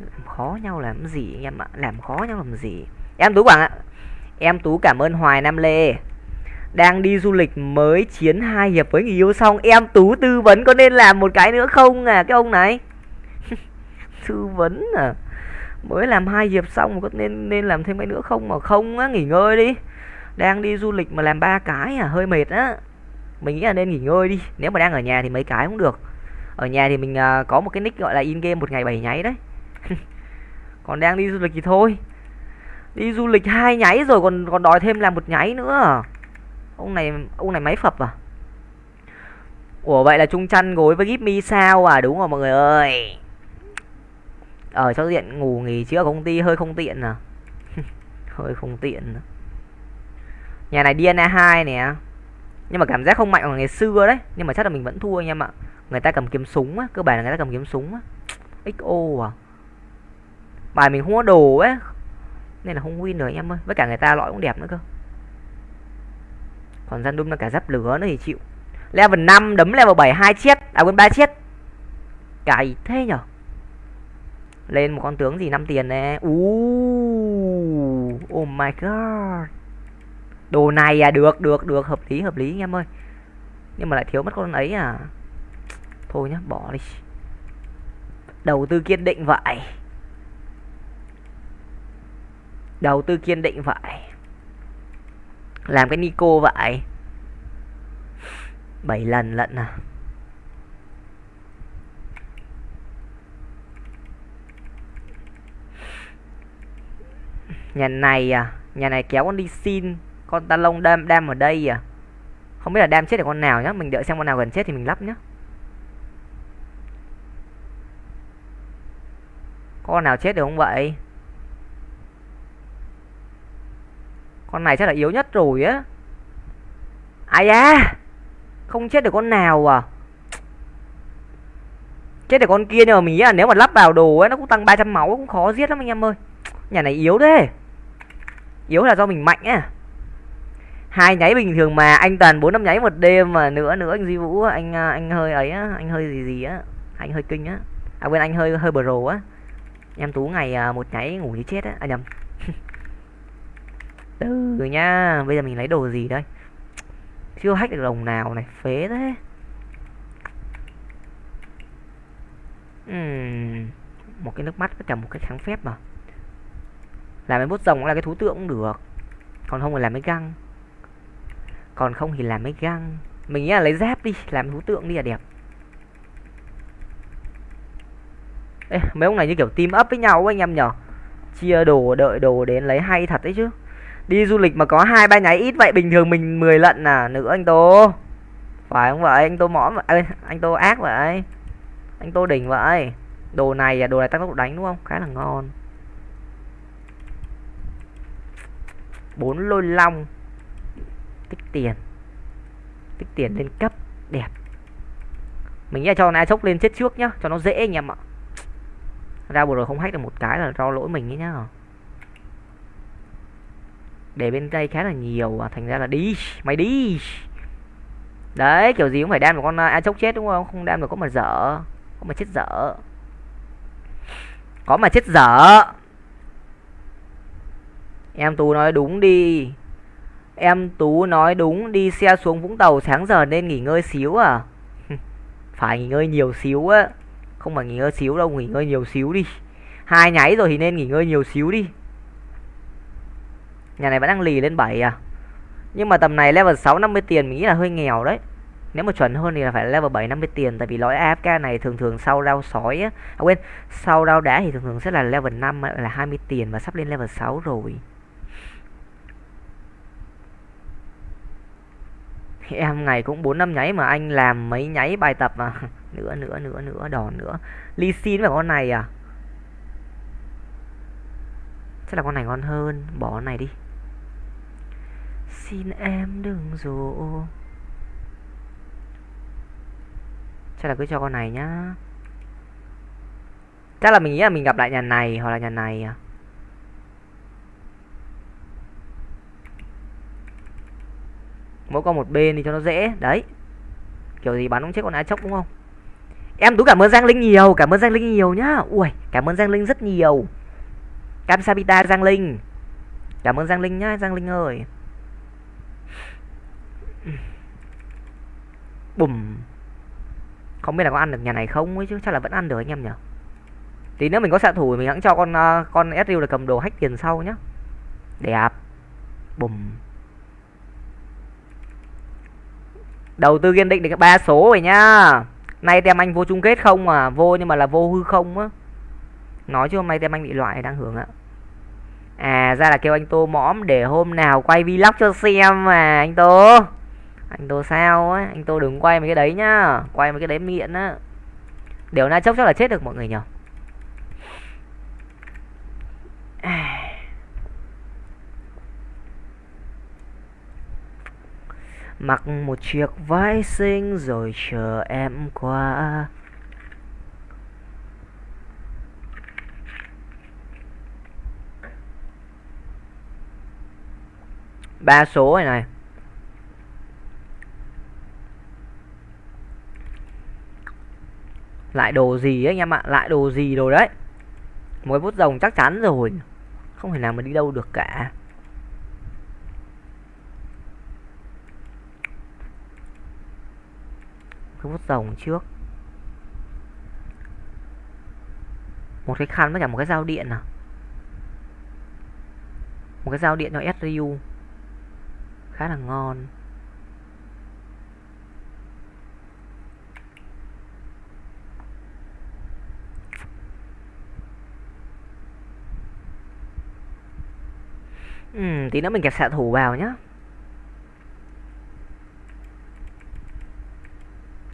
Làm khó nhau làm gì anh em ạ? Làm khó nhau làm gì? Em tú quảng ạ. Em tú cảm ơn hoài nam lê. Đang đi du lịch mới chiến hai hiệp với người yêu xong, em tú tư vấn có nên làm một cái nữa không à? Cái ông này tư vấn à? Mới làm hai hiệp xong có nên nên làm thêm cái nữa không? Mà không á nghỉ ngơi đi. Đang đi du lịch mà làm ba cái à hơi mệt á. Mình nghĩ là nên nghỉ ngơi đi. Nếu mà đang ở nhà thì mấy cái cũng được. Ở nhà thì mình uh, có một cái nick gọi là in game một ngày bảy nháy đấy. Còn đang đi du lịch thì thôi. Đi du lịch hai nháy rồi còn còn đòi thêm làm một nháy nữa à? ông này ông này máy phập à? Ủa vậy là trung chăn gối với give mi sao à? Đúng rồi mọi người ơi ở cho diện ngủ nghỉ chứ ở công ty, hơi không tiện à? Hơi không tiện à? nhà này DNA 2 nè. Nhưng mà cảm giác không mạnh bằng ngày xưa đấy. Nhưng mà chắc là mình vẫn thua anh em ạ. Người ta cầm kiếm súng á, cơ bản là người ta cầm kiếm súng á. Xo à? Bài mình không có đồ ấy. Nên là không win được anh em ơi. Với cả người ta lõi cũng đẹp nữa cơ. Còn gian Đun là cả giáp lửa nữa thì chịu. Level 5 đấm level 7 hai chết. À quên ba chết. Cày thế nhở? Lên một con tướng gì năm tiền nè. Uh, oh my god. Đồ này à được được được. Hợp lý hợp lý anh em ơi. Nhưng mà lại thiếu mất con ấy à. Thôi nhá bỏ đi. Đầu tư kiên định vậy. Đầu tư kiên định vậy. Làm cái nico vậy. Bảy lần lận à. Nhà này à? Nhà này kéo con đi xin. Con ta lông đam đam ở đây à? Không biết là đam chết được con nào nhá. Mình đợi xem con nào gần chết thì mình lắp nhá. Con nào chết được không vậy? Con này chắc là yếu nhất rồi á. Ai da! Không chết được con nào à? Chết được con kia nhưng mà mình nghĩ là nếu mà lắp vào đồ ấy, nó cũng tăng 300 máu, cũng khó giết lắm anh em ơi. Nhà này yếu thế yếu là do mình mạnh á. Hai nháy bình thường mà anh toàn bốn năm nháy một đêm mà nữa nữa anh duy vũ anh à, anh hơi ấy á anh hơi gì gì á anh hơi kinh á. À quên anh hơi hơi bro á. Em tú ngày à, một nháy ngủ như chết á. À nhầm. Từ nha bây giờ mình lấy đồ gì đây? Chưa hack được đồng nào này phế thế. Uhm, một cái nước mắt với cả một cái kháng phép mà làm cái bút rồng cũng là cái thú tượng cũng được. Còn không thì làm cái găng. Còn không thì làm mấy găng. Mình nghĩ là lấy dép đi làm thú tượng đi là đẹp. Ê, mấy ông này như kiểu team up với nhau anh em nhở? Chia đồ đợi đồ đến lấy hay thật đấy chứ. Đi du lịch mà có hai ba nháy ít vậy bình thường mình 10 lận à? Nữa anh tô. Phải không vậy? Anh tô mõm vậy. Anh tô ác vậy. Anh tô đỉnh vậy. Đồ này à? Đồ này tăng tốc độ đánh đúng không? Khá là ngon. Bốn lôi long tích tiền tích tiền lên cấp đẹp. Mình nghĩ cho na sốc lên chết trước nhá cho nó dễ anh em ạ. Ra vừa rồi không hack được một cái là do lỗi mình ấy nhá. Để bên đây khá là nhiều à, thành ra là đi mày đi đấy kiểu gì cũng phải đam được con à, a chốc chết đúng không? Không đam được có mà dở có mà chết dở. Có mà chết dở em tú nói đúng đi Em Tú nói đúng, đi xe xuống Vũng Tàu sáng giờ nên nghỉ ngơi xíu à? phải nghỉ ngơi nhiều xíu á. Không phải nghỉ ngơi xíu đâu, nghỉ ngơi nhiều xíu đi. Hai nháy rồi thì nên nghỉ ngơi nhiều xíu đi. Nhà này vẫn đang lì lên 7 à? Nhưng mà tầm này level 6 50 tiền mình nghĩ là hơi nghèo đấy. Nếu mà chuẩn hơn thì là phải level 7 50 tiền tại vì lõi AFK này thường thường sau rau sói á. À quên, sau rau đá thì thường thường sẽ là level 5 là 20 tiền và sắp lên level 6 rồi. Em ngày cũng bốn năm nháy mà anh làm mấy nháy bài tập mà. Nữa nữa nữa nữa, đòn nữa. Ly xin phải con này à? Chắc là con này ngon hơn. Bỏ con này đi. Xin em đừng dỗ. Chắc là cứ cho con này nhá. Chắc là mình nghĩ là mình gặp lại nhà này hoặc là nhà này à? Mỗi con một bên đi cho nó dễ. Đấy. Kiểu gì bắn cũng chết con ái chốc đúng không? Em tú cảm ơn giang linh nhiều cảm ơn giang linh nhiều nhá. Ui cảm ơn giang linh rất nhiều. Cam sabita giang linh. Cảm ơn giang linh nhá, giang linh ơi. Bùm. Không biết là có ăn được nhà này không ấy chứ, chắc là vẫn ăn được anh em nhỉ? Tí nữa mình có xạ thủ mình hãng cho con ờ, con sriu là cầm đồ hack tiền sau nhá. Đẹp. Bùm. Đầu tư kiên định được ba số rồi nhá. Nay tem anh vô chung kết không mà vô nhưng mà là vô hư không á. Nói chứ hôm nay tem anh bị loại đang hưởng ạ. À ra là kêu anh tô mõm để hôm nào quay vlog cho xem mà, anh tô. Anh tô sao á? Anh tô đừng quay mấy cái đấy nhá. Quay mấy cái đấy miệng á. Điều na chốc chắc là chết được mọi người nhở. À. mặc một chiếc váy xinh rồi chờ em qua. Ba số này này. Lại đồ gì ấy anh em ạ? Lại đồ gì rồi đấy? Mỗi bút rồng chắc chắn rồi. Không thể nào mà đi đâu được cả. Cái vút rồng trước. Một cái khăn với cả một cái dao điện à? Một cái dao điện cho SRU khá là ngon. Ừ, tí nữa mình kẹp xạ thủ vào nhá.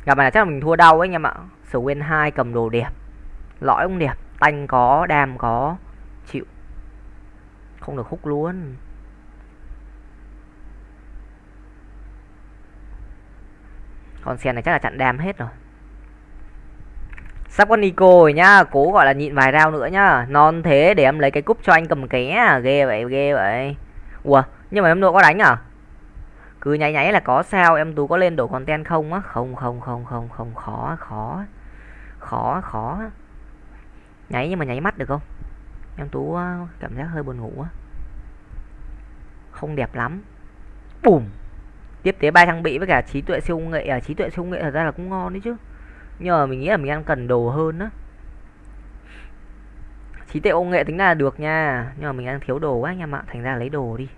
Gặp này chắc là mình thua đau ấy anh em ạ. Sầu nguyên hai cầm đồ đẹp. Lõi cũng đẹp. Tanh có, đam có. Chịu. Không được hút luôn. Con sen này chắc là chặn đam hết rồi. Sắp có Nico rồi nhá. Cố gọi là nhịn vài rau nữa nhá. Non thế để em lấy cái cúp cho anh cầm ké à. ghê vậy ghê vậy. Ủa, nhưng mà em nữa có đánh à? Cứ nháy nháy là có sao, em tú có lên đổ content không á? Không không không không không, khó khó khó khó. Nháy nhưng mà nháy mắt được không? Em tú ờ, cảm giác hơi buồn ngủ á. Không đẹp lắm. Bùm! Tiếp tế ba trang bị với cả trí tuệ siêu nghệ. À trí tuệ siêu nghệ thật ra là cũng ngon đấy chứ. Nhưng mà mình nghĩ là mình đang cần đồ hơn á. Trí tuệ công nghệ tính là được nha. Nhưng mà mình đang thiếu đồ quá anh em ạ. Thành ra lấy đồ đi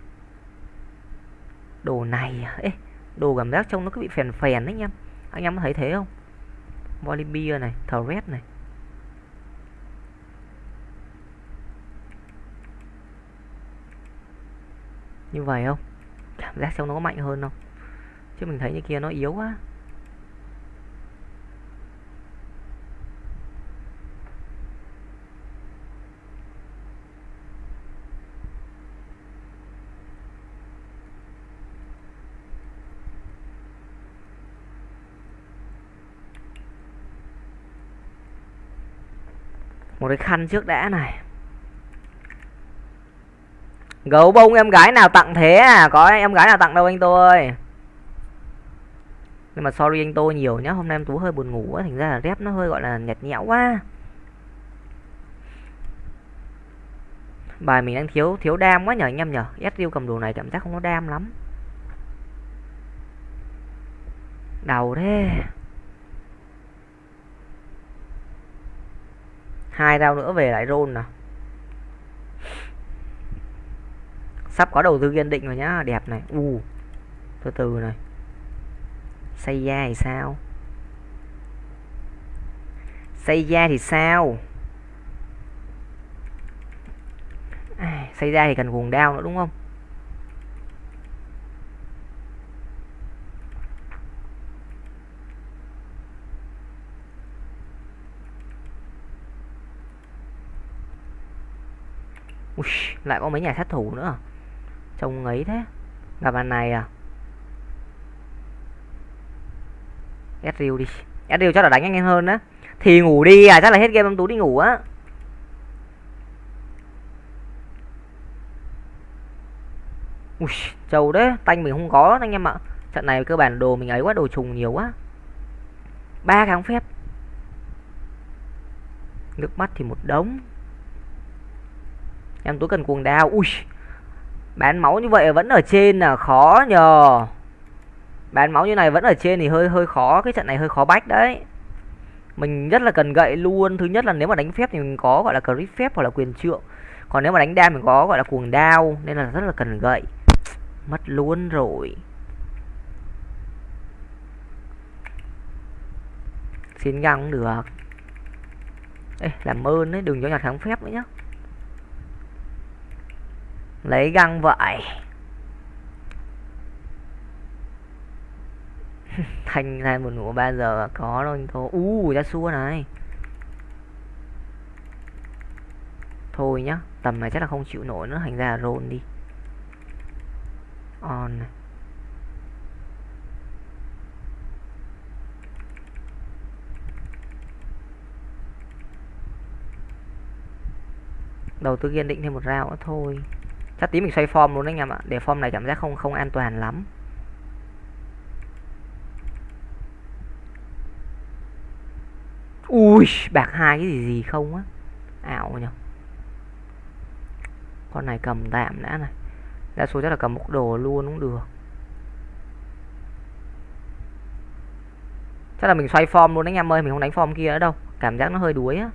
đồ này à? ấy đồ cảm giác trông nó cứ bị phèn phèn đấy anh em anh em có thấy thế không? Volibear này Thread này. Như vậy không? Cảm giác trông nó có mạnh hơn không? Chứ mình thấy như kia nó yếu quá. Một cái khăn trước đã này. Gấu bông em gái nào tặng thế à? Có em gái nào tặng đâu anh tôi? Nhưng mà sorry anh tôi nhiều nhá, hôm nay em tú hơi buồn ngủ quá, thành ra là rep nó hơi gọi là nhạt nhẽo quá. Bài mình đang thiếu thiếu đam quá nhờ anh em nhở? Ezreal cầm đồ này cảm giác không có đam lắm. Đầu thế. Hai rau nữa về lại rôn nào. Sắp có đầu tư kiên định rồi nhá đẹp này. U uh, từ từ này. Xây da thì sao? Xây da thì sao? Xây da thì cần cuồng đao nữa đúng không? Ui, lại có mấy nhà sát thủ nữa à? trông ấy thế gặp bàn này à Ezreal đi Ezreal chắc là đánh anh em hơn á thì ngủ đi à chắc là hết game em tú đi ngủ á Ui, trâu đấy, tanh mình không có anh em ạ. Trận này cơ bản đồ mình ấy quá, đồ trùng nhiều quá. ba kháng phép. Nước mắt thì một đống. Em túi cần cuồng đao. Ui. Bán máu như vậy vẫn ở trên là khó nhờ. Bán máu như này vẫn ở trên thì hơi hơi khó, cái trận này hơi khó bách đấy. Mình rất là cần gậy luôn. Thứ nhất là nếu mà đánh phép thì mình có gọi là crit phép hoặc là quyền trượng. Còn nếu mà đánh đam mình có gọi là cuồng đao nên là rất là cần gậy. Mất luôn rồi. Xin găng cũng được. Ê, làm ơn đấy, đừng cho nhặt kháng phép nữa nhá lấy găng vậy. Thanh ra một ngủ ba giờ có đâu anh thôi u ra xua này. Thôi nhá, tầm này chắc là không chịu nổi nữa. Thành ra rôn đi. On này. Đầu tư kiên định thêm một rau nữa thôi chắc tí mình xoay form luôn đấy anh em ạ. Để form này cảm giác không không an toàn lắm. Ui, bạc hai cái gì gì không á. Ảo nhỉ. Con này cầm tạm đã này. Đa số chắc là cầm một đồ luôn cũng được. Chắc là mình xoay form luôn đấy anh em ơi, mình không đánh form kia nữa đâu. Cảm giác nó hơi đuối á.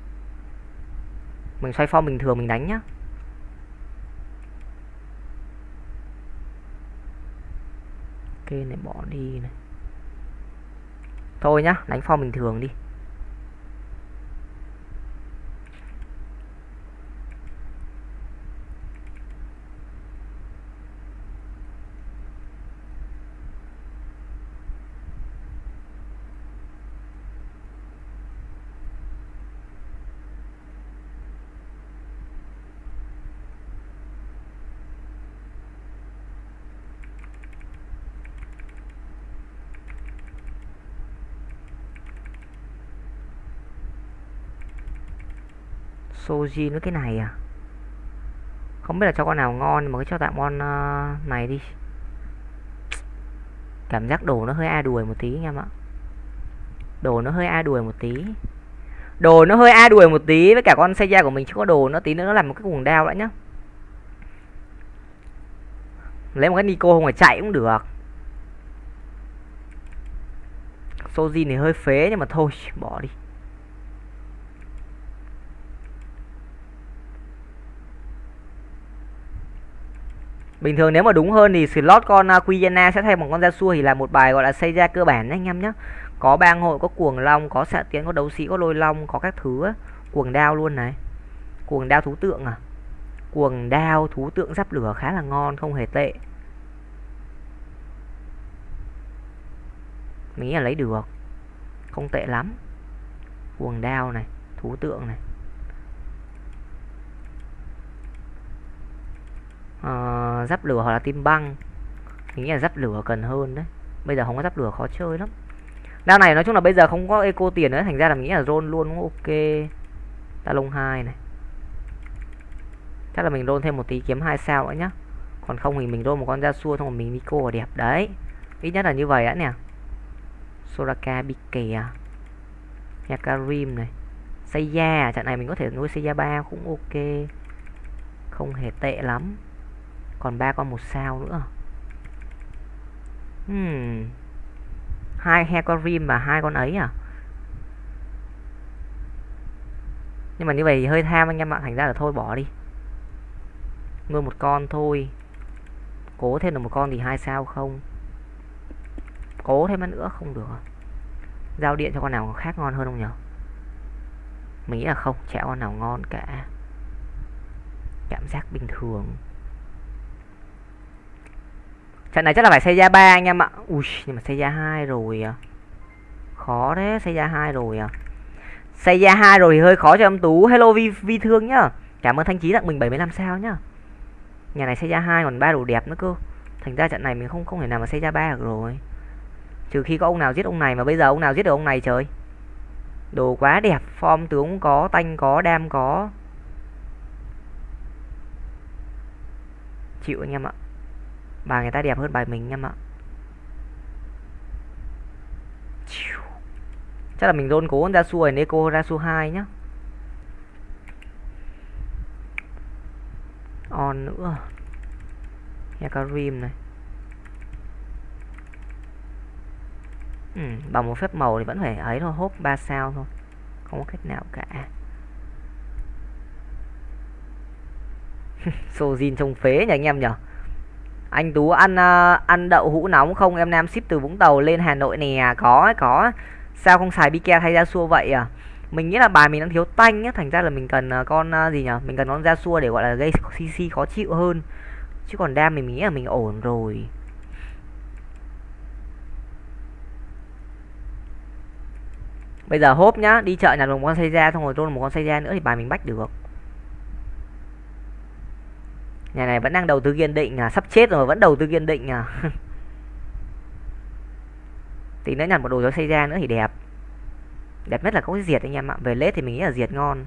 Mình xoay form bình thường mình đánh nhá. Kê này bỏ đi này. Thôi nhá đánh form bình thường đi. Soji với cái này à? Không biết là cho con nào ngon mà cứ cho tạm con uh, ờ, này đi. Cảm giác đồ nó hơi a đuổi một tí anh em ạ. Đồ nó hơi a đuổi một tí. Đồ nó hơi a đuổi một tí với cả con xe da của mình chứ có đồ nó tí nữa nó làm một cái cuồng đao đã nhá. Lấy một cái Nico không phải chạy cũng được. Soji thì hơi phế nhưng mà thôi bỏ đi. Bình thường nếu mà đúng hơn thì slot con uh, sẽ thay bằng con Yasuo thì là một bài gọi là xây ra cơ bản đấy anh em nhé Có bang hội, có cuồng long, có xạ tiến, có đấu sĩ, có lôi long, có các thứ á. Cuồng đao luôn này. Cuồng đao thú tượng à? Cuồng đao thú tượng giáp lửa khá là ngon, không hề tệ. Mình nghĩ là lấy được. Không tệ lắm. Cuồng đao này, thú tượng này. Uh, giáp lửa hoặc là tim băng. Mình nghĩ là giáp lửa cần hơn đấy. Bây giờ không có giáp lửa khó chơi lắm. Đao này nói chung là bây giờ không có eco tiền nữa thành ra là mình nghĩ là roll luôn cũng ok. Ta lông hai này. Chắc là mình roll thêm một tí kiếm hai sao nữa nhá. Còn không thì mình roll một con da xua xong rồi mình Nico là đẹp đấy. Ít nhất là như vậy đã nè. Soraka Bike à. Yakarim này. Seiya trận này mình có thể nuôi Seiya 3 cũng ok. Không hề tệ lắm còn ba con một sao nữa. Hmm. hai rim và hai con ấy à? Nhưng mà như vậy hơi tham anh em ạ. Thành ra là thôi, bỏ đi. Nuôi một con thôi. Cố thêm được một con thì hai sao không? Cố thêm nữa không được à? giao điện cho con nào khác ngon hơn không nhở? Mình nghĩ là không, chả con nào ngon cả. Cảm giác bình thường trận này chắc là phải xây ra ba anh em ạ. Ui, nhưng mà xây ra hai rồi à. Khó đấy xây ra hai rồi à. Xây ra hai rồi thì hơi khó cho em tú. Hello vi vi thương nhá. Cảm ơn thanh trí tặng mình 75 sao nhá. Nhà này xây ra hai, còn ba đồ đẹp nữa cơ. Thành ra trận này mình không không thể nào mà xây ra ba được rồi. Trừ khi có ông nào giết ông này mà bây giờ ông nào giết được ông này trời. Đồ quá đẹp, form tướng có, tanh có, đam có. Chịu anh em ạ bài người ta đẹp hơn bài mình em ạ. Chắc là mình rôn cố ra xua Neko ra xu 2 nhá. On nữa. Hecarim này. Ừ, bằng một phép màu thì vẫn phải ấy thôi hốp 3 sao thôi. Không có cách nào cả. Sojin trông phế nhỉ anh em nhỉ anh Tú ăn uh, ăn đậu hũ nóng không? Em Nam ship từ Vũng Tàu lên Hà Nội nè. À, có có. Sao không xài Bike thay ra xua vậy à? Mình nghĩ là bài mình đang thiếu tanh nhá thành ra là mình cần uh, con uh, gì nhỉ? Mình cần con ra xua để gọi là gây CC khó chịu hơn. Chứ còn đam mình nghĩ là mình ổn rồi. Bây giờ hốp nhá đi chợ nhặt một con xây ra xong rồi trôn một con xây ra nữa thì bài mình bách được nhà này vẫn đang đầu tư kiên định à sắp chết rồi, vẫn đầu tư kiên định à. Tí nữa nhặt một đồ cho xây ra nữa thì đẹp. Đẹp nhất là có cái diệt anh em ạ. Về lết thì mình nghĩ là diệt ngon.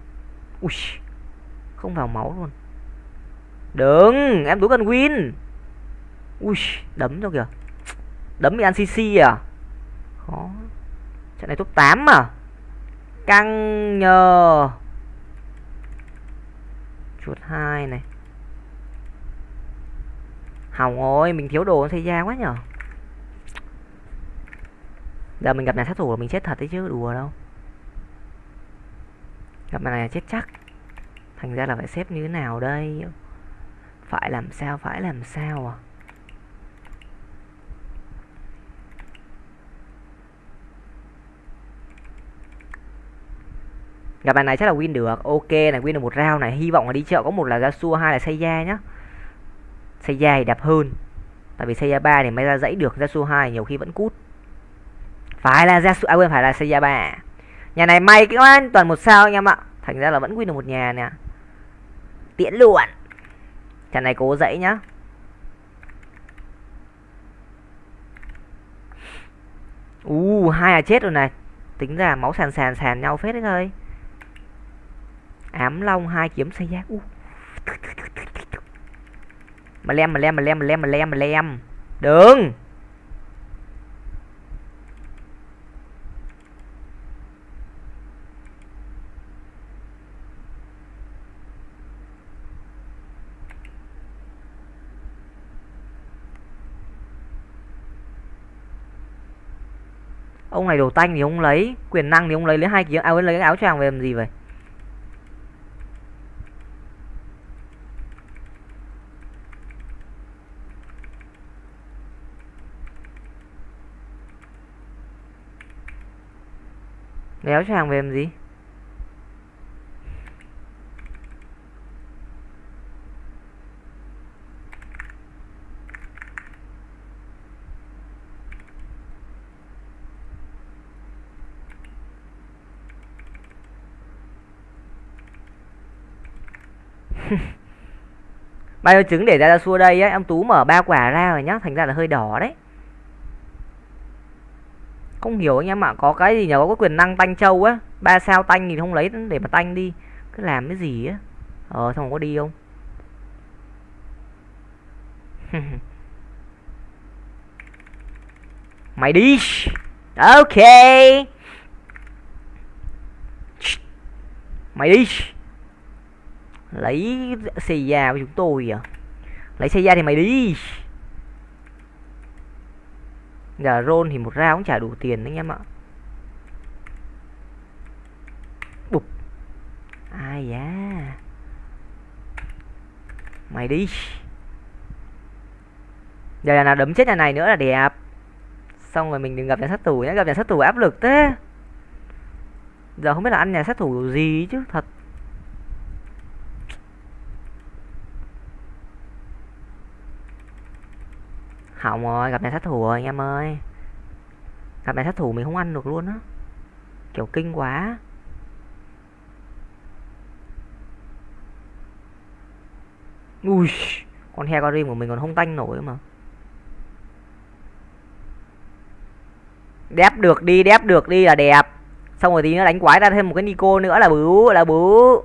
Ui, không vào máu luôn. Đừng em tú cần win. Ui, đấm cho kìa. Đấm bị ăn cc à? Khó. Trận này top 8 mà căng nhờ. Chuột hai này hỏng rồi mình thiếu đồ xây ra quá nhở? Giờ mình gặp nhà sát thủ là mình chết thật đấy chứ, đùa đâu. Gặp nhà này chết chắc. Thành ra là phải xếp như thế nào đây? Phải làm sao, phải làm sao à? Gặp bài này chắc là win được. Ok, này win được một round này. Hy vọng là đi chợ có một là ra xua hai là xây da nhá xe da thì đẹp hơn. Tại vì xe da ba thì mới ra dãy được ra su hai nhiều khi vẫn cút. Phải là ra su à quên phải là xe da ba à. nhà này may cái oan toàn một sao anh em ạ. Thành ra là vẫn win được một nhà nè. Tiễn luôn trận này cố dãy nhá. U uh, hai là chết rồi này. Tính ra máu sàn sàn sàn nhau phết đấy thôi ám long hai kiếm xây giác uh mà lem mà lem mà lem mà lem mà lem mà lem. Đừng. Ông này đồ tanh thì ông lấy quyền năng thì ông lấy lấy hai kiếm áo à, lấy cái áo choàng về làm gì vậy? Lấy cho hàng về làm gì? Bao nhiêu trứng để ra ra xua đây á, em tú mở ba quả ra rồi nhá, thành ra là hơi đỏ đấy không hiểu anh em ạ, có cái gì nhờ, có quyền năng tanh châu á. Ba sao tanh thì không lấy, để mà tanh đi. Cứ làm cái gì á. Ờ xong có đi không? Mày đi. Ok. Mày đi. Lấy xì da của chúng tôi à? Lấy xì da thì mày đi giờ roll thì một ra cũng chả đủ tiền đấy anh em ạ. Bụp. Ai da. Mày đi. Giờ là nào đấm chết nhà này nữa là đẹp. Xong rồi mình đừng gặp nhà sát thủ nhé gặp nhà sát thủ áp lực thế. Giờ không biết là ăn nhà sát thủ gì chứ, thật. Hỏng rồi, gặp này sát thủ rồi, anh em ơi. Gặp này sát thủ mình không ăn được luôn á. Kiểu kinh quá. Ui, con heo con của mình còn không tanh nổi mà. Đép được đi, đép được đi là đẹp. Xong rồi tí nữa đánh quái ra thêm một cái nico nữa là bứ là bứ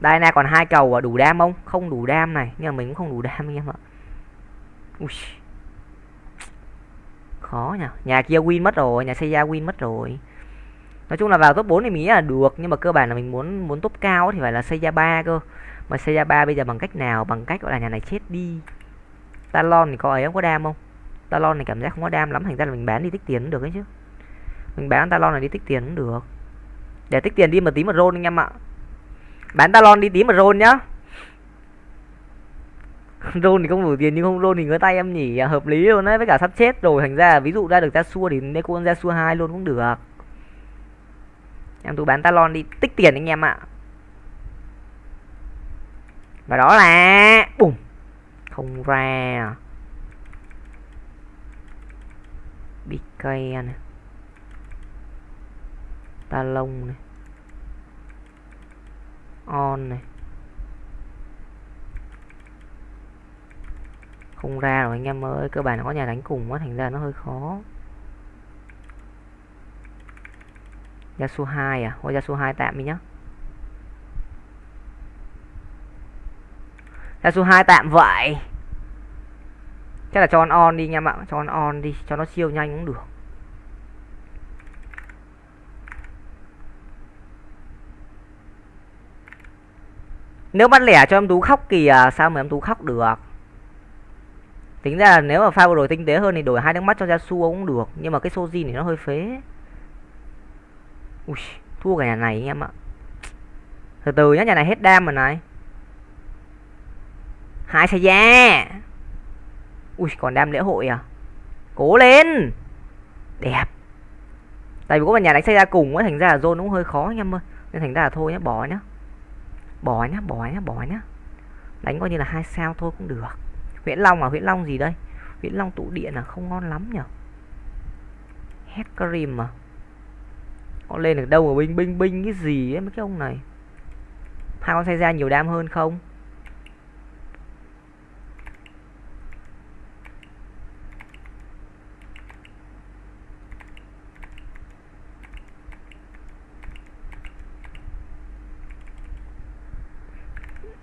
đây nè còn hai cầu à đủ đam không? Không đủ đam này, nhưng mà mình cũng không đủ đam, anh em ạ. Ui. khó nhỉ nhà kia win mất rồi, nhà xây ra win mất rồi. Nói chung là vào top 4 thì mình nghĩ là được, nhưng mà cơ bản là mình muốn muốn top cao thì phải là xây ra ba cơ. Mà xây ra ba bây giờ bằng cách nào? Bằng cách gọi là nhà này chết đi. Talon thì có ấy không? Có đam không? Talon này cảm giác không có đam lắm, thành ra là mình bán đi tích tiền cũng được ấy chứ. Mình bán talon này đi tích tiền cũng được. Để tích tiền đi mà tí một roll anh em ạ. Bán talon đi tí một roll nhá. rôn thì không đủ tiền nhưng không rôn thì ngứa tay em nhỉ. À, hợp lý luôn đấy với cả sắp chết rồi thành ra ví dụ ra được ra xua thì nên con ra xua hai luôn cũng được. Em tôi bán talon đi tích tiền anh em ạ. Và đó là bùm không ra. Bk này. Talon này. On này. Không ra rồi, anh em ơi, cơ bản nó có nhà đánh cùng quá, thành ra nó hơi khó. Yasuo 2 à? Thôi Yasuo 2 tạm đi nhá. Yasuo 2 tạm vậy. Chắc là cho on on đi nha em ạ, cho on on đi, cho nó siêu nhanh cũng được. Nếu bắt lẻ cho em tú khóc kìa à, sao mà em tú khóc được? Tính ra là nếu mà pha đổi tinh tế hơn thì đổi hai nước mắt cho Yasu cũng được nhưng mà cái Soji thì nó hơi phế. Ui, thua cả nhà này anh em ạ. Từ từ nhá nhà này hết đam rồi này. Hai xe da. Ui còn đam lễ hội à? Cố lên. Đẹp. Tại vì có một nhà đánh xe ra cùng á thành ra là zone cũng hơi khó anh em ơi. Nên thành ra là thôi nhá bỏ nhá. Bỏ nhá bỏ nhá bỏ nhá. Đánh coi như là hai sao thôi cũng được. Huyễn Long à? Huyễn Long gì đây? Huyễn Long tụ điện à? Không ngon lắm nhở? Hecarim à? Có lên được đâu mà binh binh binh cái gì ấy mấy cái ông này? Hai con xe ra nhiều đam hơn không?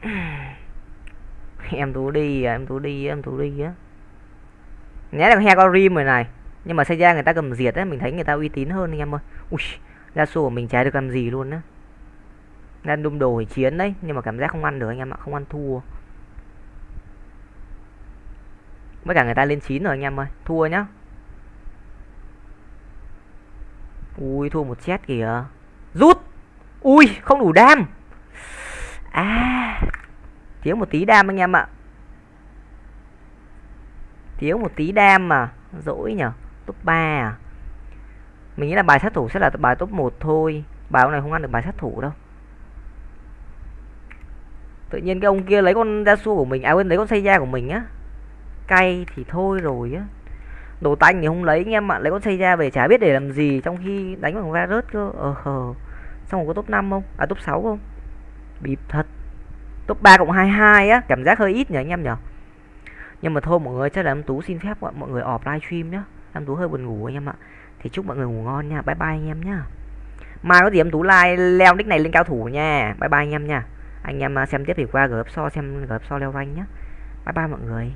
em tú đi à, em tú đi em tú đi á. Nhé là he có rim rồi này nhưng mà xây ra người ta cầm diệt á mình thấy người ta uy tín hơn anh em ơi. Ui ra sổ của mình trái được làm gì luôn á. Đang đung đồ chiến đấy nhưng mà cảm giác không ăn được anh em ạ không ăn thua. Với cả người ta lên chín rồi anh em ơi thua nhá. Ui thua một chết kìa. Rút! Ui không đủ đam. À thiếu một tí đam anh em ạ. Thiếu một tí đam mà. Dỗi nhở? Top 3 à? Mình nghĩ là bài sát thủ sẽ là bài top 1 thôi. Bài này không ăn được bài sát thủ đâu. Tự nhiên cái ông kia lấy con da su của mình à quên, lấy con xây da của mình á. Cay thì thôi rồi á. Đồ tanh thì không lấy anh em ạ. Lấy con xây ra về chả biết để làm gì trong khi đánh bằng va rớt cơ. Ờ hờ xong rồi có top 5 không? À top 6 không? Bịp thật top 3 cộng 22 á, cảm giác hơi ít nhỉ anh em nhỉ? Nhưng mà thôi, mọi người, chắc là em tú xin phép mọi người ọp livestream nhá. Em tú hơi buồn ngủ anh em ạ. Thì chúc mọi người ngủ ngon nha. Bye bye anh em nhá. Mai có gì em tú like, leo nick này lên cao thủ nha. Bye bye anh em nha. Anh em à, xem tiếp thì qua gửi so, xem gửi so leo rank nhá. Bye bye mọi người.